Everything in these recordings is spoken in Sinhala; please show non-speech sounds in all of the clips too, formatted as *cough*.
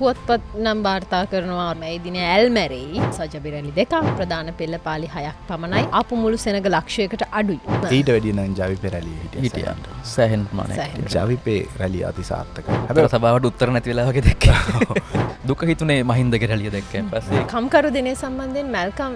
පුවත්පත් නම් වාර්තා කරනවා මේ දින ඇල්මැරෙයි සජබිරලි දෙකක් ප්‍රධාන පෙල්ල පාලි හයක් පමණයි. අප මුළු සෙනග ලක්ෂයකට අඩුයි. ඊට වැඩියන ජවි පෙරැලිය හිට හිටිය සෑහෙන් මන. ජවිපේ රැලි අතිසාර්ථක. හැබ සබාවට උත්තර නැතිවෙලාවගේ දෙක්ක *laughs* දුක. හිතුනේ මහින්දක රැලිය දෙක්ක පස්සේ. කම්කරු දිනේ සම්බන්ධයෙන් මැල්කම්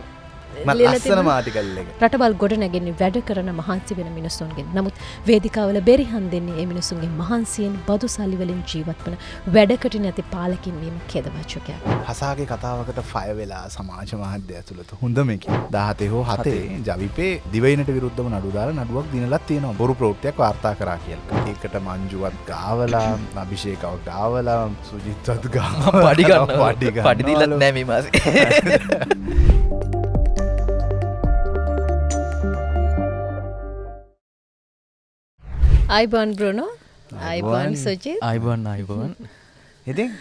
ලස්සන මාටිකල්ල එක. රටබල් ගොඩ නැගෙන්නේ වැඩ කරන මහන්සි වෙන මිනිස්සුන්ගෙන්. නමුත් වේදිකාවල බෙරිහන් දෙන්නේ ඒ මිනිසුන්ගේ මහන්සියෙන් බදු සල්ලිවලින් ජීවත් වන වැඩකට නැති පාලකින්වීම කෙදවච්චකයක්. හසාගේ කතාවකට ෆය වෙලා සමාජ මාධ්‍ය ඇතුළත හොඳම එක දහතේ හෝ හතේ ජවිපේ දිවයිනට විරුද්ධම නඩුදාර නඩුවක් දිනලත් තියෙනවා. බොරු ප්‍රෘතියක් වාර්තා කරා කියල්. ඒකට මංජුවත් ගාවලා අභිෂේකව ගාවලා සුජිත්වත් ගා පඩිගන්න පඩිදිලත් නෑමේ *laughs* අයිබන් බ්‍රනෝ? අයිබන්. සජී අයිබන් අයිබන්. ඉතින්?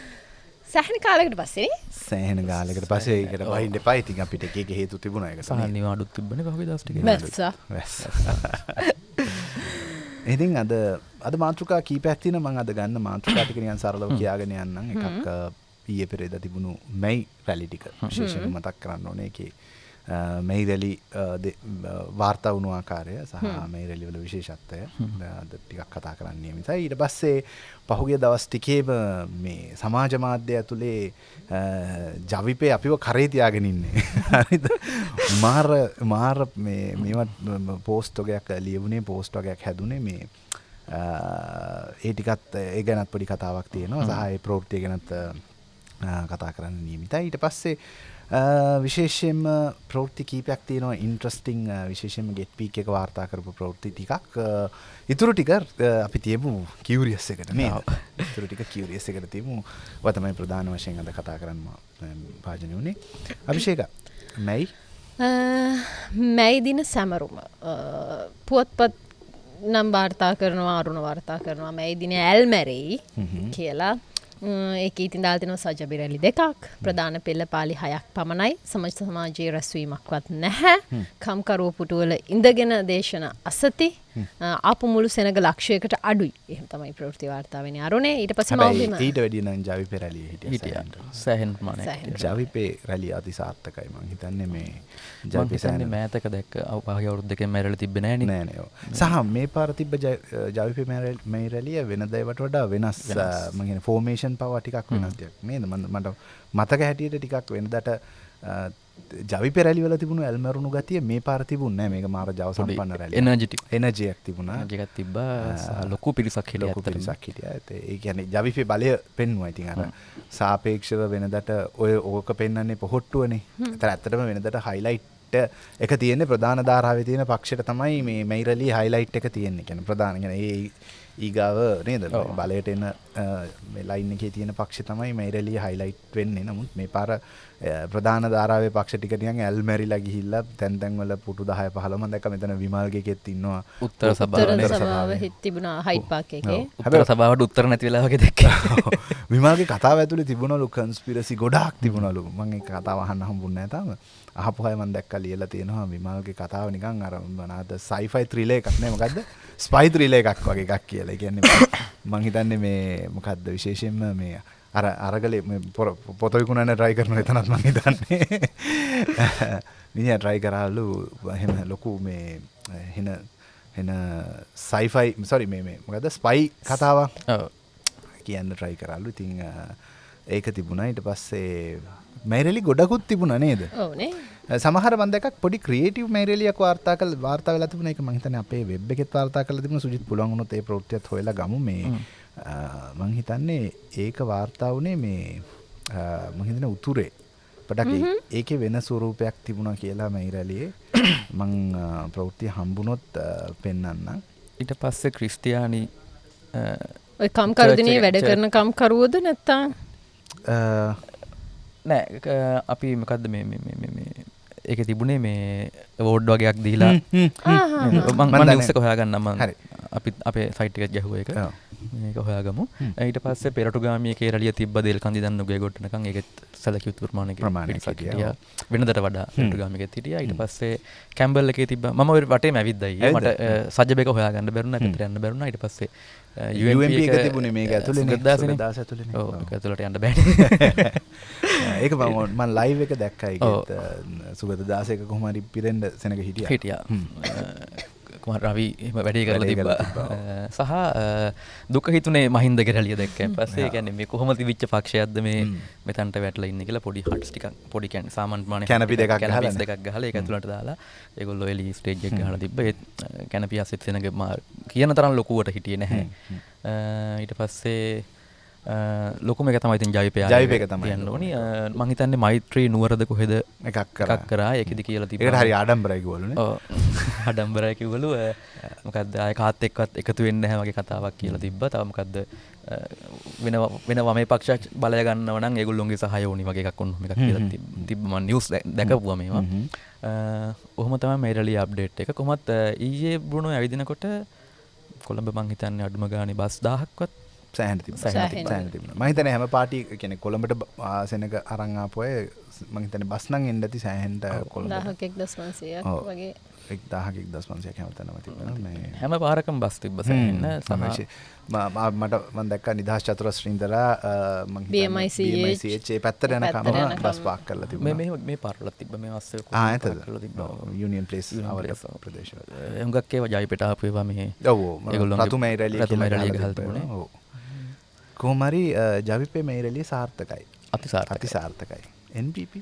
සැහන කාලකට පස්සේ සෑහන ගාලකට පසේකට බහින්ට පයිතින් අපිට එක හේතු තිබුණ එක සහනි අඩුත් තිබන පහි මැස්සා. ඉතින් අද අද මාතෘකා කීපැත්තින මං අද ගන්න මාතෘකාටිකනියන් සරලව කියාගෙන යන්නම්. එකක් ඊය පෙරේද තිබුණු මැයි රැලිටික විශේෂණ මතක් කරන්න ඕනේ එකේ මෙයි රැලි වාර්තා වුණු ආකාරය සහ මේ රැලිවල විශේෂත්වය ටිකක් කතා කරන්නේ මිසයි ඊට පස්සේ පහුගිය දවස් ටිකේම මේ සමාජ මාධ්‍ය ඇතුලේ ජවිපේ අපිව කරේ තියාගෙන ඉන්නේ හරිද මාර මාර මේ මේවත් පෝස්ට් වගේක් ලියවුණේ පෝස්ට් වගේක් හැදුනේ මේ ඒ ටිකත් ඒ ගැනත් පොඩි කතාවක් තියෙනවා සහ ඒ ප්‍රවෘත්තිය ගැනත් කතා කරන්න නියමිතයි ඊට පස්සේ විශේෂයෙන්ම ප්‍රෘති කීපයක් තියෙනවා ඉන්ට්‍රස්ටිං විශේෂම ගෙට් පීක එක වාර්තා කරපු ප්‍රෘති ටිකක් ඉතුරු ටික අපි තියමු කිවරියස් එකට මේ තුරු ටික කිවරියස් එකට තියමු වතමයි ප්‍රධාන වශයෙන් අද කතා කරන්න පාජනය වුණේ අභිෂේක මැයි මැයි දින සැමරුම පුවත්පත් නම් වාර්තා කරනවා අරුණ වාර්තා කරනවා මැයි දින ඇල්මැරෙයි කියලා ඒක ඉතින් දාල්තිනව සජබිරැලි දෙකක්. ප්‍රධාන පෙල්ල පාලි හයක් පමණයි. සමජ සමාජයේ රැස්වීමක්වත් නැහැ. කම්කරුව පුටුවල ඉඳගෙන දේශන අසති අප මුළු සෙනග ලක්ෂයකට අඩුයි. එහම තමයි ප්‍රෘති වාර්තාාවෙන අරුණේ ඊට පස ඊට වැඩින ජවි පෙරලිය හිටිය සෑහෙන් මන ජවිපේ රැලි අති සාර්ථකයි මං හිතන්නේ මේ ජවිසන්නේ මෑතක දැක් අවපාහ අවුරුද් දෙක මැරල තිබෙන නෑනයෝ සහ මේ පාරතිබ ජවිප මේ රැලිය වෙනදයිවට වඩා වෙනස් මගෙන ෆෝර්මේෂන් පවා ටිකක් වෙනස්යක් මේ මට මතක හැටියට ටිකක් වෙනදට ජවි පෙරලිවල තිබුණු ඇල්මරුණු ගතිය මේ පාරතිබුන්න මේක මාර ජව සම්පන්න රැල. එනජිටි එනජයක් තිබුණා. ජගත් තිබ ලොකු පිරිසක් හිට ලොකු පිරිසක් හිටිය ඇත ඒ ගැන ජවිපේ බලය පෙන්වා ඉතින් අර. සාපේක්ෂව වෙනදට ඔය ඕක පෙන්න්නේ පොහොට්ටුවනේ. තර ඇත්තටම වෙනදට හයිලයිට් එක තියෙන්නේ ප්‍රධාන ධාරාව තියෙන පක්ෂයට තමයි මේ මයිරලි හයිලයිට් එක තියෙන්නේ. කැන ප්‍රධානගෙන ඒ ඊගාව නේද? බලයට එන්න ලයින් එකේ තියෙන පක්ෂ තමයි මයිරලිය හයිලයිට් වෙන්නේ. නමුත් මේ පාර ප්‍රධාන ධාරාවේ පක්ෂ ටිකටියන් ඇල්මැරිලා ගිහිල්ලා තැන් තැන්වල පුටු 10 15ම දැක්ක මෙතන විමල්ගෙකෙත් ඉන්නවා. උත්තර සභාව. සභාව හිට තිබුණා හයිට් පාක් එකේ. හැබැයි සභාවට උත්තර නැති වෙලා වගේ දැක්කා. *laughs* විමල්ගේ කතාව ඇතුලේ තිබුණලු කන්ස්පිරසි ගොඩාක් තිබුණලු. මම ඒ කතාව අහන්න හම්බුන්නේ නැහැ තාම. අහපු අය මම දැක්කා ලියලා තියෙනවා විමල්ගේ කතාව නිකන් අර මොනවාද සයිෆයි ත්‍රිලර් එකක් නේ මොකද්ද? ස්පයි ත්‍රිලර් එකක් වගේ එකක් කියලා. ඒ කියන්නේ මම හිතන්නේ මේ මොකද්ද විශේෂයෙන්ම මේ අර අරගලේ පොත විකුණන්න try කරන එතනත් මම හිතන්නේ. මිනිහා try කරාලු එහෙම ලොකු මේ එන එන සයිෆයි සොරි මේ මේ මොකද ස්පයි කතාවක් කියන්න try කරාලු. ඉතින් ඒක තිබුණා. ඊට පස්සේ මැරලි ගොඩකුත් තිබුණ නේද? සමහර බන්දක් පොඩි ක්‍රේටව මැරලියක් වාර්තා කල වාර්තා වෙලා තිබුණ. එක මං හිතන්නේ අපේ වෙබ් එකෙත් වාර්තා කරලා තිබුණ. සුජිත් පුළුවන් වුණොත් ඒ ප්‍රවෘත්තියත් හොයලා ගමු. මේ මං හිතන්නේ ඒක වාර්තා වුණේ මේ මං හිතන්නේ උතුරේ. පටක් ඒකේ වෙන ස්වරූපයක් තිබුණා කියලා මැයිරලියේ *coughs* මං ප්‍රවෘත්තිය හම්බුනොත් පෙන්වන්න ඊට පස්සේ ක්‍රිස්තියානි ඔය කම්කරුදිනේ වැඩ කරන කම්කරුවද නැත්තා නෑ අපි මකක්ද මේ ඒක තිබුණේ මේ වෝඩ් වගේයක් දීලා. මං මන්ස කොහයාගන්නම හරි. අපි අපේ සයිට්ිකත් ගැහුව එක මේක හොයාගමු. ඊට පස්සේ පෙරටුගාමිය කේරලිය තිබ දෙල් කඳි දන්න ගේ ගොට්නකන් එකත් සැලකි උතුරමානක ප්‍රමාණයක් හිටියා. වෙනදට වඩා පෙරටුගාමික තිටිය ඊට පස්සේ කැම්බල්ල එක තිබ ම වටේ මැවිදයි මට සජබක හොයාගන්න බැරුණ පිතරන්න බැරුණ. ඊට පස්සේ තිබුණේ සුගතදාස ඇතුළේ නේ. ඔව්. ඇතුලට යන්න බැ *laughs* ඒක මම මන් ලයිව් එක දැක්කයි. සුගත දාසයක කොහමරි පිරෙන්ඩ සෙනක හිටිය. හිටිය කුම රවි එම වැඩේ කරල තිබ්බා. සහ දුක හිතුනේ මහින්ද කරලිය දැක්ක පස්සේ ගැන මේ කොහොම විච්ච පක්ෂයක්ද මේ මෙතන්ට වැටල ඉන්න කියලා පොඩි හටස්ටික පොඩිකැන් සාමන්මාන කැනපි දෙකක් ගහලා නේ. දෙකක් ගහල එක ඇතුලට දාලා ඒගොල්ලො එලි ස්ටේජ් එක හල තිබ කැනපිය අසෙත්සෙනක මා කියන තරම් ලොකුවට හිටිය නැහැ. ඊට පස්සේ ලොකම එක තමයි ඉතින් ජවිපය ජවිපයක තමයි යන්න ඕනි. මං හිතන්නේ මෛත්‍රී නුවරද කොහෙද එකක් කරා. එකක් කරා. ඒකෙදි කියලා තිබුණා ඒකට හරි ආඩම්බරයි කිව්වලුනේ. ඔව්. *laughs* ආඩම්බරයි කිව්වලු. මොකද්ද? ආය කාත් එක්කත් එකතු වෙන්නේ නැහැ වගේ කතාවක් කියලා තිබ්බා. තව මොකද්ද? වෙන වෙන වමේ පක්ෂ බලය ගන්නව නම් ඒගොල්ලොන්ගේ සහාය ඕනි වගේ එකක් ඔන්න එකක් කියලා තිබ්බ. මම නිවුස් දැකපුවා මේවා. ඔහොම තමයි මේරළි අප්ඩේට් එක. කොහොමත් ඊයේ බුණු ඇවිදිනකොට කොළඹ මං හිතන්නේ අඩුම ගානේ බස් 1000ක්වත් සෑහට තිබ සෑහන තිබුණ. මහිතන හැම පාටි කෙනෙ කොළඹට සෙනක අරංආපොය මහිතන බස්නං එන්ඩති සෑහන්ට කොළ දහකෙක් දස්වන්සය වගේ. එක් දාහකෙක් දස්වන්සය හැමතනම තිබෙන හැම පාරකම් බස් තිබ්බ සන්න සමශය මට මදක් නිදහස් චතුර ශ්‍රීන්දර ේ පැත්තර යන කම බස් පාක් කරල තිබ මේ පරල තිබ මේ වස්ස ඇත යුනියන් පලේස් අවර ප්‍රදේශ හගක්කේ ජයිපෙටාපේවා මේ ඔවෝ තුමයි රැලි තුමයි රලිය හල්තන ඕ කෝමරි ජවිපේ මයිරලිය සාර්ථකයි අතිසාර්ථක අති සාර්ථකයි NPP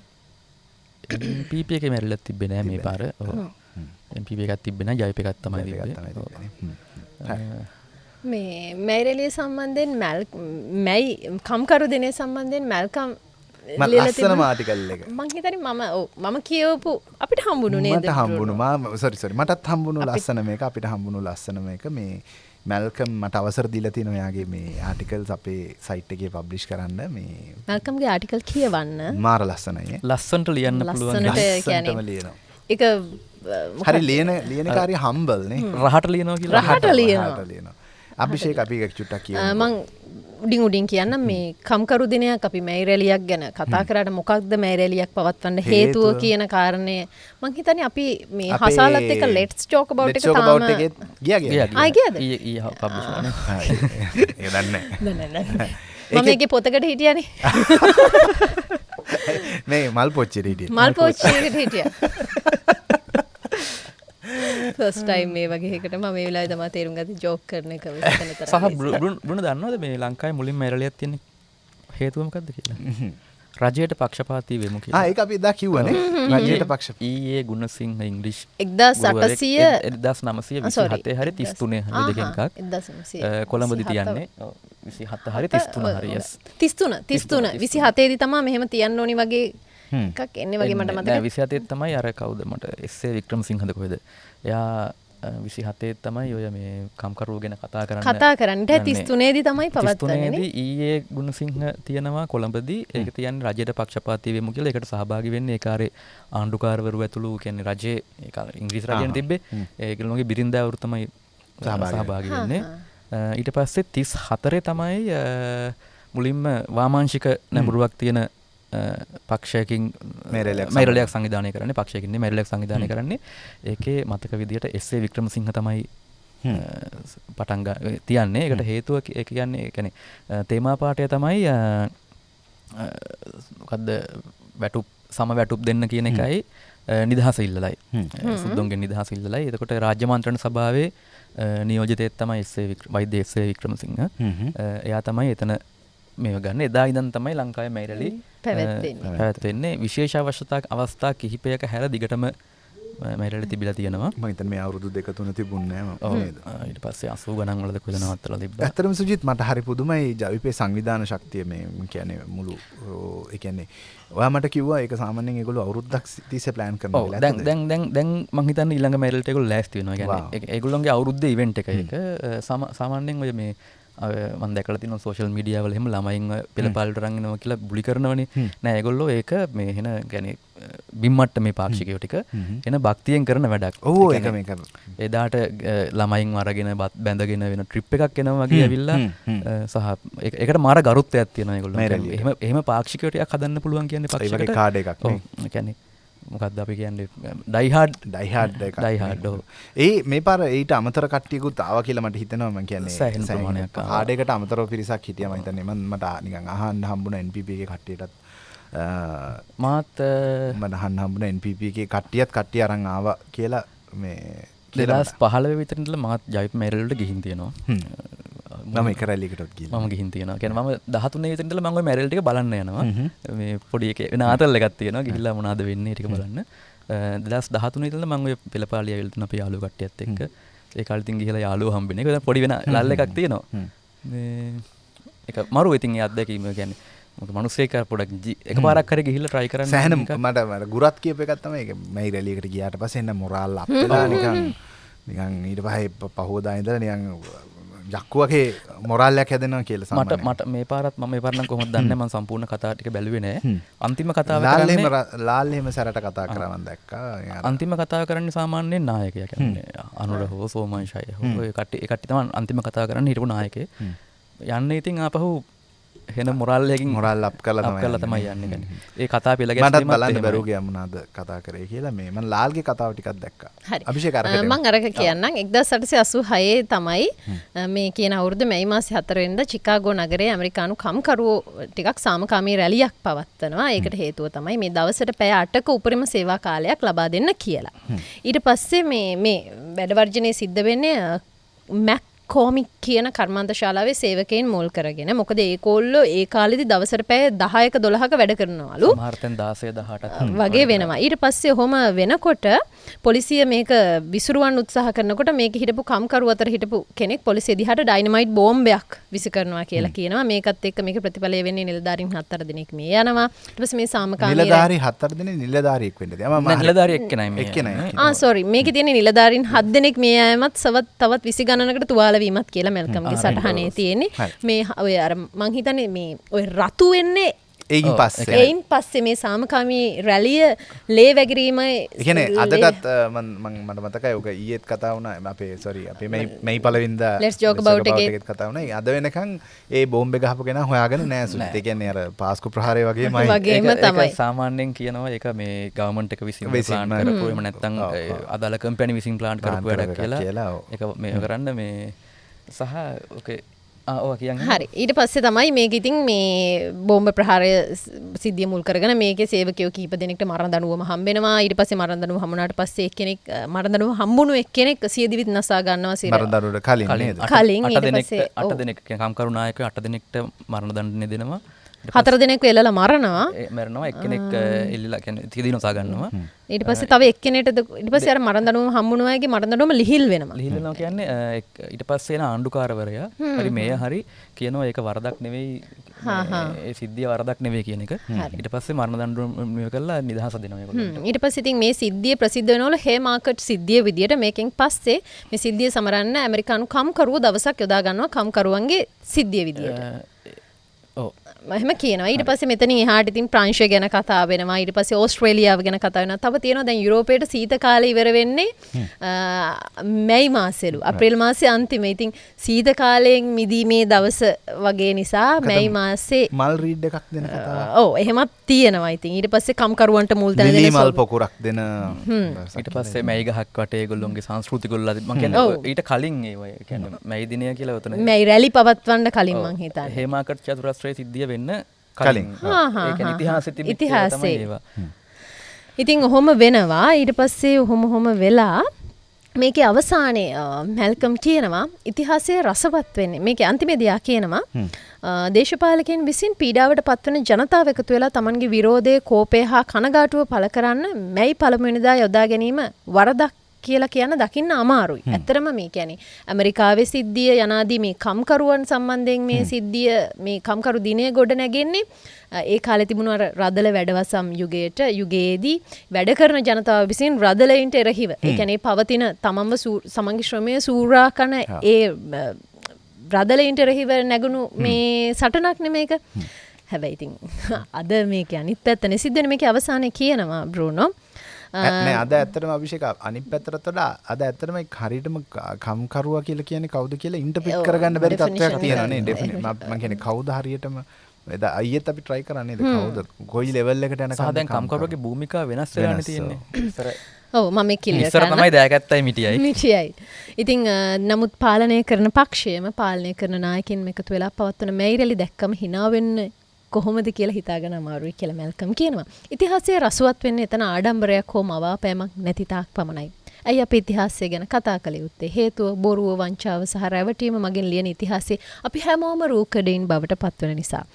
පීප එක මැරලත් තිබෙන මේ පාර පීප එකත් තිබෙන ජයපකත් තමයි ජවිපේ තිබ්බේ. තමයි ඔව්. තිබෙන්නේ. හ්ම්. හරි. මේ මැයිරලිය සම්බන්ධයෙන් මැල් මැයි කම්කරු දෙනය සම්බන්ධයෙන් මැල්කම් ලස්සන මාටිකල් එක. මංහිතන මම ඔව් මම කියවපු අපිට හම්බුණු නේද මට හම්බුණු. මා සරිසරි මටත් හම්බුණු ලස්සන මේක අපිට හම්බුණු ලස්සන මේක. මේ මැල්කම් මට අවසර දීලති නොයාගේ මේ ආටිකල් අපේ සයිට් එකේ පබ්ලිෂ් කරන්න. මේ මැල්කම්ගේ ආටිකල් කියවන්න. මාර ලස්සනය. ලස්සන්ට ලියන්න පුළුවන් ලියනවා. එක හරි ලියන ලියනකාරය හම්බල්නේ රහට ලියනවා කියලා. රහට ලියනවා. අභිෂේක අපි චුට්ටක් කිය මං උඩින් උඩින් කියන්න මේ කම්කරු දිනයක් අපි මැයිරලියක් ගැන කතා කරට මොකක්ද මැයිරලියක් පවත්වන්න හේතුව. කියන කාරණය? මං හිතන අපි මේ හසාලත් එක ලෙට්ස් චෝක බව් එක තාම ගිය ගිය ආ, ගියද? පබ්ලිෂන ඒ දන්න නෑ, නෑ, නෑ. මම ඒකේ පොතකට හිටියනේ. *laughs* මේ මල් පොච්චිරීටිය මල් පෝච්චයකට හිටිය *laughs* ෆස්ටයිම් මේ වගේකට ම මේ වෙලා තම තේරුම් ගති ජෝක් කරන එක සහ බෘණ දන්නවද මේ ලංකායි මුලින් මැරලියත් තියෙන හේතුවමකක්ද කියලා? රජයට පක්ෂපාති වෙමු කියලා. ඒ අපි දා කිව්වනේ. *laughs* රජයට පක්ෂ ඊයේ ගුණසිංහ ඉංග්‍රිෂ් එක්දස් අටසිය එදස් නමසය හතේ හරි තිස්තුනේ හරි දෙකෙන්කක් කොළඹදි තියන්නේ විසි හත්ත හරි තිස්තුන හරියස් තිස්තුන තිස්තුන විසි හතේදි තමා මෙහෙම තියන්න ඕනි වගේ එකක් එන්න වගේ මට මතක. විසි හතේ තමයි අර කවුද? මට එස්සේ වික්‍රම සිංහද කොහෙද? එයා විසි හතේ තමයි ඔය මේ කම්කරුව ගැන කතා කරන්න කතා කරන්නට. තිස්තුනේදී තමයි පවත්වන්නේ තිස්තුනේදී ඊයේ ගුණසිංහ තියනවා කොළඹදී. ඒක තියන්නේ රජයට පක්ෂපාතී වෙමු කියලා. ඒකට සහභාගී වෙන්නේ ඒ කාරේ ආණ්ඩුකාරවරු ඇතුළු කියන්නේ රජයේ ඒ කාලේ ඉංග්‍රීසි රජයෙන් තිබ්බේ. ඒගොල්ලෝගේ බිරින්දෑවරු තමයි සහභාගී වෙන්නේ. ඊට පස්සේ 34 තමයි අ, මුලින්ම වාමාංශික නැඹුරුවක් තියෙන පක්ෂයකින් මේරැලියක් සංවිධානය කරන්නේ පක්ෂයකින්නේ මැරලයක් සංවිධානය කරන්නේ. ඒකේ මතක විදියට එස්සේ වික්‍රමසිංහ තමයි පටන්ග තියන්නේ. එකට හේතුව කියන්නේ කැනෙ තේමා පාටය තමයි මොකක්ද වැටුප් සම වැටුප් දෙන්න කියන එකයි නිදහස ඉල්ලලයි. සුද්දුන්ගේ නිදහස ඉල්ලලයි. එතකොට රාජ්‍යමන්ත්‍රණ සභාවේ නියෝජිතයත් තමයි එස්සේ වෛද්‍ය එස්සේ වික්‍රමසිංහ. එයා තමයි එතන මේ ගන්න. එදා ඉදන් තමයි ලංකාව මැරලි පැවැත්වෙන්නේ. විශේෂ අවශ්‍යතා අවස්ථා කිහිපයක හැර දිගටම මැරලි තිබිල තියෙනවා. මම හිතන්නේ මේ අවුරුදු දෙක තුන තිබුණේ ඔව්. නේද? ආ, ඊට පස්සේ අසූ ගණන් වලද කොහෙද නවත්තලා තිබ්බා. ඇත්තරම සුජිත් මට හරි පුදුමයි ජවිපේ සංවිධාන ශක්තිය මේ කියන්නේ මුළු ඕ, ඒ කියන්නේ ඔයා මට කිව්වා ඒක සාමාන්‍යයෙන් ඒගොල්ලෝ අවුරුද්දක් තිස්සේ ප්ලෑන් ඔව් දැන් දැන් දැන් දැන් මං හිතන්නේ ඊළඟ මැරල්ට ඒගොල්ලෝ ලෑස්ති වෙනවා. Wow. කියන්නේ ඒ- ඒගොල්ලොන්ගේ අවුරුද්ද ඉවෙන්ට් එක. එක අ, සම- සාමාන්‍යයෙන් ඔය මේ මන් දැකල තින සෝශල් මීඩියාවල හෙම. ළමයින් පෙළපාලට රංගෙනව කියලා බුලි කරනවනි. නෑගොල්ලෝ ඒක මේ හෙන ගැන බිම්මට්ට මේ පාක්ෂිකයෝ ටික එන භක්තියෙන් කරන වැඩක්. ඕ එක මේ එදාට ළමයින් අරගෙන බත් බැඳගෙන වෙන ට්‍රිප් එකක් එනවා වගේ ඇවිල්ලා සහ එක- එකට මාර ගරුත්වයක් තියෙන ගොල්ල මේ රැළියට. එහම පාක්ෂිකටයක් හදන්න පුළුවන් කියන්නේ පක්ෂකට. කාඩ එකක්. කැනෙ මොකක්ද අපි කියන්නේ? ඩයිහාඩ් ඩයිහාඩ් ඩයිහාඩ්. ඒ මේ පර ඒට අමතර කට්ටියකුත් ආව කියලා මට හිතනවා. මම කියන්නේ. හාඩයකට අමතරව පිරිසක් හිටිය මම හිතන්නේ. මම මට නිකන් අහන්න හම්බුණ NPP එකේ කට්ටියටත්. මාත් මට අහන්න හම්බුණ NPP එකේ කට්ටියත් කට්ටිය අරන් ආවා කියලා මේ දෙදස් පහල විතරටල මාත් ජයිප මැරල්ට ගිහින් තියෙනවා මම එක රැලිකටත් ගිහින් මම ගිහින් තියෙන ගැන ම දහතුන විතරටල මඟ මැරල්ටික බලන්න යනවා. මේ පොඩි එක නාතල් එකත් තියෙන ගිහිල්ලා මොනාද වෙන්නේ ටික බලන්න. දස් දහතුන ඉතල මංග පෙළපාලිය වෙල්තන අප යාලු කට්ටියත් එක්ක. ඒ කල්තින් ගිහලා යාලු හම්බෙන එක. පොඩි වෙන ලල්ල එකක් තියෙනවා. මේ එක මරු ඉතින් ඒ අත්දැකීම ගැන මොක මනුස්සේක පොඩක් එක පාරක් කර ගිහිල්ල ට්‍රයි කරන්න සෑහන. මට මට ගුරත් කියප එකත්තම එක මයි රැලියකට ගියාට පස්සේ එන්න මොරාල් අප්ලා නිකන්. නිකන් ඊට පහේ පහෝදා ඉඳලා නිකන් යක්කුවගේ මොරල්ලයක් හැදෙනවා කියලා මට. මට මේ පාරත් ම පරන්න කොහොම දන්න? ම සම්පූර්ණ කතා ටික බැලුවෙනෑ. අන්තිම කතාව ලාල්හෙම සැරට කතා කරවන් දැක්කා. අන්තිම කතා කරන්න සාමාන්‍යයෙන් නායකය අනුර හෝ සෝමංශය හෝ කට එකට තම අන්තිම කතා කරන්න හිටපු නායක යන්න ඉතින් ආපහු හෙන මොරල්ලයකින් මොරල් අප් කරලා අප් තමයි කරලා තමයි යන්නේ. ඒ කතා පෙළ මටත් බලන්න බැරුගේ යමුණද කතා කරේ කියලා. මේ මන් ලාල්ගේ කතාව ටිකක් දැක්කා. හරි. අභිෂේක අරකට මං අරක කියන්නම්. එක්දා සටසය අසු හයේ තමයි මේ කියන අවුරුදු මැයි මාසි හතරෙන්ද චිකාගෝ නගරේ ඇමරිකානු කම්කරුවෝ ටිකක් සාමකාමී රැලියක් පවත්වනවා. ඒකට හේතුව තමයි මේ දවසට පැය අටක උපරිම සේවා කාලයක් ලබා දෙන්න කියලා. ඊට පස්සේ මේ මේ වැඩවර්ජනය සිද්ධ වෙන්නේ මැක් කෝමික් කියන කර්මාන්ත ශාලාවේ සේවකයෙන් මුල් කරගෙන මොකද ඒ කොල්ලෝ ඒ කාලෙදි දවසට පැය දහයක දොළහක වැඩ කරනවලු. මාර්තන් දාසය දහට වගේ වෙනවා. ඊට පස්සේ හොම වෙනකොට පොලිසිය මේක විසුරුවන් උත්සාහ කරනකොට මේක හිටපු කම්කරු අතර හිටපු කෙනෙක් පොලිසිය දිහාට ඩයිනමයිට් බෝම්බයක් විසි කරනවා කියලා කියනවා. මේකත් එක්ක මේක ප්‍රතිඵලය වෙන්නේ නිලධාරීන් හතර දෙනෙක් මේ යනවා. ඊට පස්සේ මේ සාමකාමී නිලධාරී හත්තර දෙන නිලධාරියෙක් වෙන්න ම නිලධාරී එක්කෙනයි මේ එක්කෙනයි. ආ සෝරි මේක තියෙන නිලධාරීන් හත් දෙනෙක් මේ අයමත් සවත් තවත් විසි ගණනකට තුවාලවීමත් කියලා මැල්කම්ගේ සටහනේ තියෙන්නේ. මේ ඔය අර මං හිතන්නේ මේ ඔය රතු වෙන්නේ ඔව්, පස්සේ එයින් පස්සේ මේ සාමකාමී රැලිය ලේ වැගරීමයි එකන ලේ- අදටත් මට මතකයි ඕක ඊයත් කතා වුණ. අපේ සොරි අපේ මේ මෙයි පලවින්ද Let's joke about එකේ. කතා වුණ. අද වෙනකං ඒ බෝම්බ ගහපගෙන හොයාගෙන නෑසු එකන්නේ අර පාස්කු ප්‍රහාරය වගේ *laughs* වගේම තමයි. සාමාන්‍යයෙන් කියනවා එක මේ ගවමන්ට එක විසින් විසින්ම. ප්ලාන් කරපු එම නැත්තං ඔව්, ඔව්. අදාල කම්පැනි විසින් ප්ලාන් කරපු වැඩක් කියලා. එක මේ කරන්න මේ සහ හරි. ඊට පස්සේ තමයි මේක ඉතින් මේ බෝම්බ ප්‍රහාරය සිද්ධිය මුල් කරගෙන මේක සේවකයෝ කීප දෙනෙක්ට මරණ දනුවම හම්බෙනවා. ඊට පස්සේ මරණ දනුව හමුණාට පස්සේ එක්කෙනෙක් මරණ දනුව හම්බුණු එක්කෙනෙක් සියදිවිත් නසා ගන්නවා සිර. මරදරුට කලින් කලින්. නේද? අට- කලින්. අට ඊට දෙනෙක්ට පස්සේ, අට ඔව්. දෙනෙක් කම්කරුනායක අට දෙනෙක්ට මරණ දණ්ඩනය දෙනවා හතර දෙනෙක් වෙල්ලලා මරණවා මැරනවා. එක්කෙනෙක් එල්ලිලා තිදී නොසා ගන්නවා ඊට පස්සේ තව එක්කෙනෙට ඊට පස්සේ අර මරණ දනුවම හම්බුණවාගේ මරණ දනුවම ලිහිල් වෙනවා. ලිහිලනවා කියන්නේ ඊට පස්සේන ආණ්ඩුකාරවරයා. හරි මේ හරි කියනවා ඒක වරදක් නෙවෙයි ඒ සිද්ධිය වරදක් නෙවේ කියන එක. ඊට පස්සේ මරණ දණ්ඩුව කරලා නිදහස දෙනවා ඒගොල්ලන්ට. ඊට පස්සේ ඉතින් මේ සිද්ධිය ප්‍රසිද්ධ වෙනවල හේ මාකට් සිද්ධිය විදියට මේකෙන් පස්සේ මේ සිද්ධිය සමරන්න ඇමරිකානු කම්කරුවෝ දවසක් යොදා ගන්නවා කම්කරුවන්ගේ සිද්ධිය විදියට. ඔව් එහෙම කියනවා. ඊට පස්සේ මෙතන එහාට ඉතින් ප්‍රංශය ගැන කතා වෙනවා. ඊට පස්සේ ඕස්ට්‍රේලියාව ගැන කතා වෙනවා. තව තියෙනවා දැන් යුරෝපයට සීත කාලය ඉවර වෙන්නේ මැයි මාසෙලු. අප්‍රේල් මාසේ අන්තිම. ඉතින් සීත කාලයෙන් මිදීමේ දවස වගේ නිසා මැයි මාසේ මල් රීඩ් එකක් දෙන ඔව් එහෙමත් තියෙනවා. ඉතින් ඊට පස්සේ කම්කරුවන්ට මුල් තැන මල් පොකුරක් දෙන ඊට පස්සේ මැයි ගහක් වටේ ගොල්ලොන්ගේ සංස්කෘතිකොල්ල. ඊට කලින් ඒ කියන්න මැයි දිනය කියලා ඔතන මැයි රැලි පවත්වන්න කලින් මං හිතන්නේ. හේමාකට චතුරස්ත්‍රය සිද්ධිය වෙන්න කලින්. ඉතිහාස ඉතිහාසයේ. ඉතින් ඔහොම වෙනවා. ඊට පස්සේ ඔහොම හොම වෙලා මේක අවසානය මැල්කම් කියනවා. ඉතිහාසය රසවත් වෙන්නේ. මේක අන්තිමේදයා කියනවා. අ, දේශපාලකයන් විසින් පීඩාවට පත්වන ජනතාව එකතු වෙලා තමන්ගේ විරෝධය කෝපය හා කනගාටුව පළ කරන්න මැයි පළමුවෙනිදා යොදා ගැනීම වරදක් කියලා කියන්න දකින්න අමාරුයි. ඇත්තරම මේ කියන්නේ ඇමරිකාවේ සිද්ධිය යනාදී මේ කම්කරුවන් සම්බන්ධයෙන් මේ සිද්ධිය මේ කම්කරු දිනය ගොඩ නැගෙන්නේ ඒ කාලේ තිබුණු අර රදල වැඩවසම් යුගයට යුගයේදී වැඩ කරන ජනතාව විසින් රදලයින්ට එරහිව. ඒ කියන්නේ පවතින තමන්ව සමන්ගේ ශ්‍රමය සූරා කන ඒ අ, බ්‍රදලයින්ට රෙහිව නැගුණු මේ සටනක් නෙමේක හැබැයිඉතින් *laughs* අද මේක අනිත් පැත්තන සිද්ධන මේක අවසානය කියනවා බ්‍රූනෝ නෑ අද ඇත්තටම අභිෂේක අනිත් පැත්තට වඩා අද ඇත්තටම හරියටම කම්කරුවා කියලා කියන්නේ කවුද කියලා ඉන්ටර්ප්‍රිට් කරගන්න බැරි තත්ත්වයක් තියෙනවා නේ ඩෙෆිනිට් මම කියන්නේ කවුද හරියටම එද අයියත් අපි ට්‍රයි කරන්නේද කවුද? කොයි ලෙවල් එකට යන සාදැන් කම්කරුවගේ භූමිකා වෙනස් වෙලාන තියෙන්නේ. ඔව මම කිල්ල ඉස්සර තමයි දෑගත්තයි මිටියයි. මිටියයි. ඉතිං නමුත් පාලනය කරන පක්ෂයම පාලනය කරන නායකින් එකතු වෙලා පවත්වන මැයිරලි දැක්කම හිනාවෙන්න කොහොමද කියලා හිතාගෙන අමාරුයි කියලා මැල්කම් කියනවා. ඉතිහාසයේ රසුවත් වෙන්නේ එතන ආඩම්බරයක් හෝ මවාපෑමක් නැති තාක් පමණයි. ඇයි අප ඉතිහාසය ගැන කතා කළ යුත්තේ හේතුව බොරුව වංචාව සහ රැවටීම මගින් ලියන ඉතිහාසයේ අපි හැමෝම රූකඩයින් බවට පත්වන නිසා.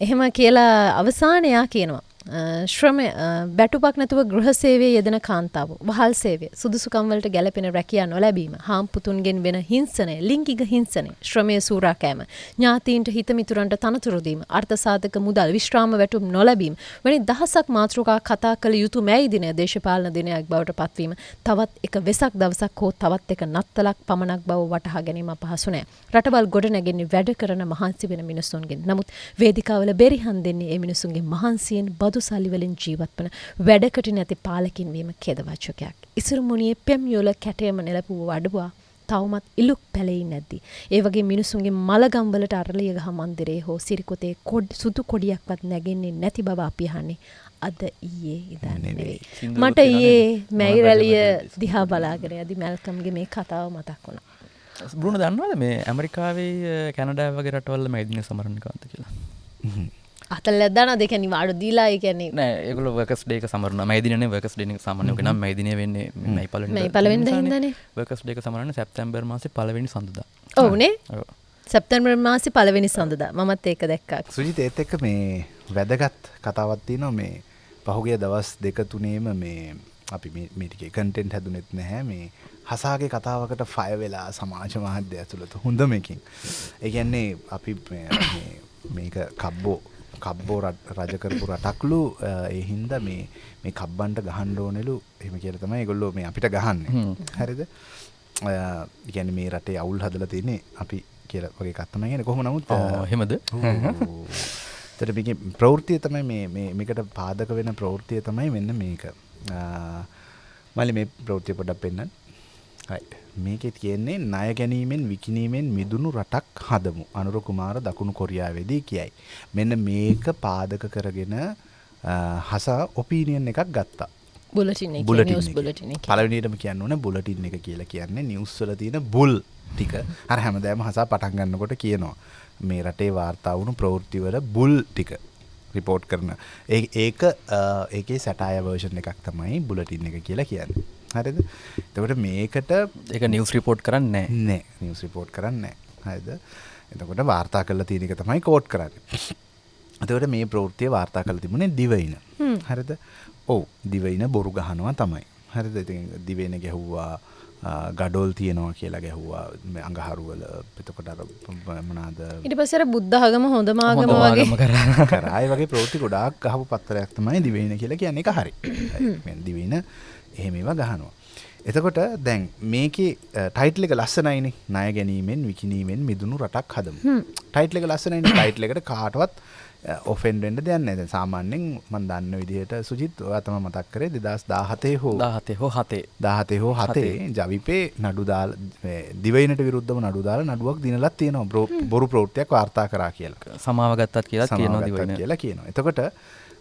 එහෙම කියලා අවසානයා කියනවා. ශ්‍රමය බැටුපක් නැතුව ගෘහසේවය යෙදෙන කාන්තාව වහල් සේවය සුදුසුකම්වලට ගැලපෙන රැකියා නොලැබීම හාම්පුතුන්ගෙන් වෙන හිංසනය ලිංගික හිංසනය ශ්‍රමය සූරාකෑම ඥාතීන්ට හිතමිතුරන්ට තනතුරුදීම අර්ථසාධක මුදල් විශ්‍රාම වැටුම් නොලැබීම වැනි දහසක් මාතෘකා කතා කළ යුතු මැයි දිනය දේශපාලන දිනයක් බවට පත්වීම තවත් එක වෙසක් දවසක් හෝ තවත් එක නත්තලක් පමණක් බව වටහා ගැනීම පහසු නෑ. රටවල් ගොඩ නැගෙන්නේ වැඩ කරන මහන්සි වෙන මිනිසුන්ගෙන් නමුත් වේදිකාවල බෙරිහන් දෙන්නේ ඒ මිනිසුන්ගේ මහන්සියෙන් බදු සල්ලිවලින් ජීවත් වන වැඩකට නැති පාලකින් වීම කෙදවච්චකයක්. ඉසුරු මුණියේ පෙම් යොල කැටයම නෙලපුව වඩවා තවමත් ඉලුක් පැලෙයි නැද්දි. ඒ වගේ මිනිසුන්ගේ මළගම්වලට අරලිය ගහ මන්දිරේ හෝ සිරිකොතේ කොඩ් සුදු කොඩියක්වත් නැගෙන්නේ නැති බව අපි අහන්නේ. අද ඊයේ ඉදන්න. මට ඊයේ මැයිරලිය දිහා බලාගෙන යදි මැල්කම්ගේ මේ කතාව මතක් වුණා. බෘුණ දන්නවද මේ ඇමරිකාවේ කැනඩෑ වගේ රටවල්ල මැදින සමරණකාන්ත කියලා. අතල් ඇදන දෙකැනි වාඩු දීලා කියන්නේ නෑ ඒගල වකස් ඩේක සමරන මයිදින වකස් ඩෙන සමනයක නම් මයිදින වෙන්නේ මයි පල පලවෙද හිදන වකස් ඩේක සමරන සැප්තැම්බර් මාස පලවෙනි සඳද. ඔවුනේ සැප්තැම්බර් මාසි පලවෙනි සඳද. මමත් ඒක දැක්කක් සුජිත ඒත් එක්ක මේ වැදගත් කතාවත්ති නො මේ පහුගේ දවස් දෙක තුනේම මේ අපි මේටික කන්ටෙන්ට් හැදුනෙත් නැහැ. මේ හසාගේ කතාවකට ෆය වෙලා සමාජ මාධ්‍ය ඇතුළත හොඳමකින් ඒගැන්නේ අපි මේක කබ්බෝ කබ්බෝ රජකරපු රටක්ලු ඒ හින්ද මේ මේ කබ්බන්ට ගහන්ඩෝනෙලු එම කියල තමයි ගොල්ලෝ මේ අපිට ගහන්න. හරිද? ඉගැන මේ රටේ අවුල් හදල තියන්නේ අපි කියල වගේ කත්තම ගෙන කොහොම නමුත් හෙමද තට ප්‍රවෘතිය තමයි මේකට පාදක වෙන ප්‍රවෘතිය තමයි වෙන්න මේක. මලි මේ ප්‍රවෘතිය පොඩක් පෙන්න්න මේකෙ තියෙන්නේ ණය ගැනීමෙන් විකිණීමෙන් මිදුණු රටක් හදමු. අනුර කුමාර දකුණු කොරියාවේදී කියයි. මෙන්න මේක පාදක කරගෙන හසා ඔපීනියන් එකක් ගත්තා. බුලටින් එක බුලටින් බුලටින් පළවෙනියටම කියන්න ඕනේ බුලටින් එක කියලා කියන්නේ නිවුස් වල තියෙන බුල් ටික. අර හැමදාම හසා පටන් ගන්නකොට කියනවා මේ රටේ වාර්තා වුණු ප්‍රවෘත්ති වල බුල් ටික රිපෝට් කරන. ඒක ඒකේ සැටාය වර්ෂන් එකක් තමයි බුලටින් එක කියලා කියන්නේ. හරිද? එතකොට මේකට එක නිවස් රිපෝට් කරන්න නෑ. නිවස් රිපෝට් කරන්න හරිද? එතකොට වාර්තා කල්ල තියෙනක තමයි කෝට් කරන්න. එතකොට මේ ප්‍රෘතිය වාර්තා කළ තිබුණේ දිවයින. හරිද? ඔවු. දිවයින බොරු ගහනවා තමයි. හරිද? ඉති දිවෙන ගැහුවා ගඩොල් තියෙනවා කියලා ගැහුවා. අඟහරුවල. පෙතකොට මනාද ඉට පසර බුද්ධහගම හොඳමාගම වගේ. කරයි වගේ ප්‍රෘති ගොඩක් ගහපු පත්තරයක් තමයි දිවෙන කියලා කියන්නේ. එක හරි. දිවෙන එහෙම ඒවා ගහනවා. එතකොට දැන් මේකේ ටයිටල් එක ලස්සනයිනේ ණය ගැනීමෙන් විකිණීමෙන් මිදුණු රටක් හදමු. ටයිටල් එක ලස්සනයිනේ ටයිටල් එකට කාටවත් ඔෆෙන්ඩ් වෙන්න දෙයක් නැහැ. දැන් සාමාන්‍යයෙන් මම දන්න විදිහට සුජිත් ඔයා තමයි මතක් කරේ 2017 හෝ 17 හෝ 7 17 හෝ 7 ජවිපේ නඩු දාලා දිවයිනට විරුද්ධව නඩු දාලා නඩුවක් දිනලක් තියෙනවා. බොරු ප්‍රවෘත්තියක් වාර්තා කරා කියලා. සමාව ගත්තත් කියලා කියනවා දිවයින. කියලා කියනවා. එතකොට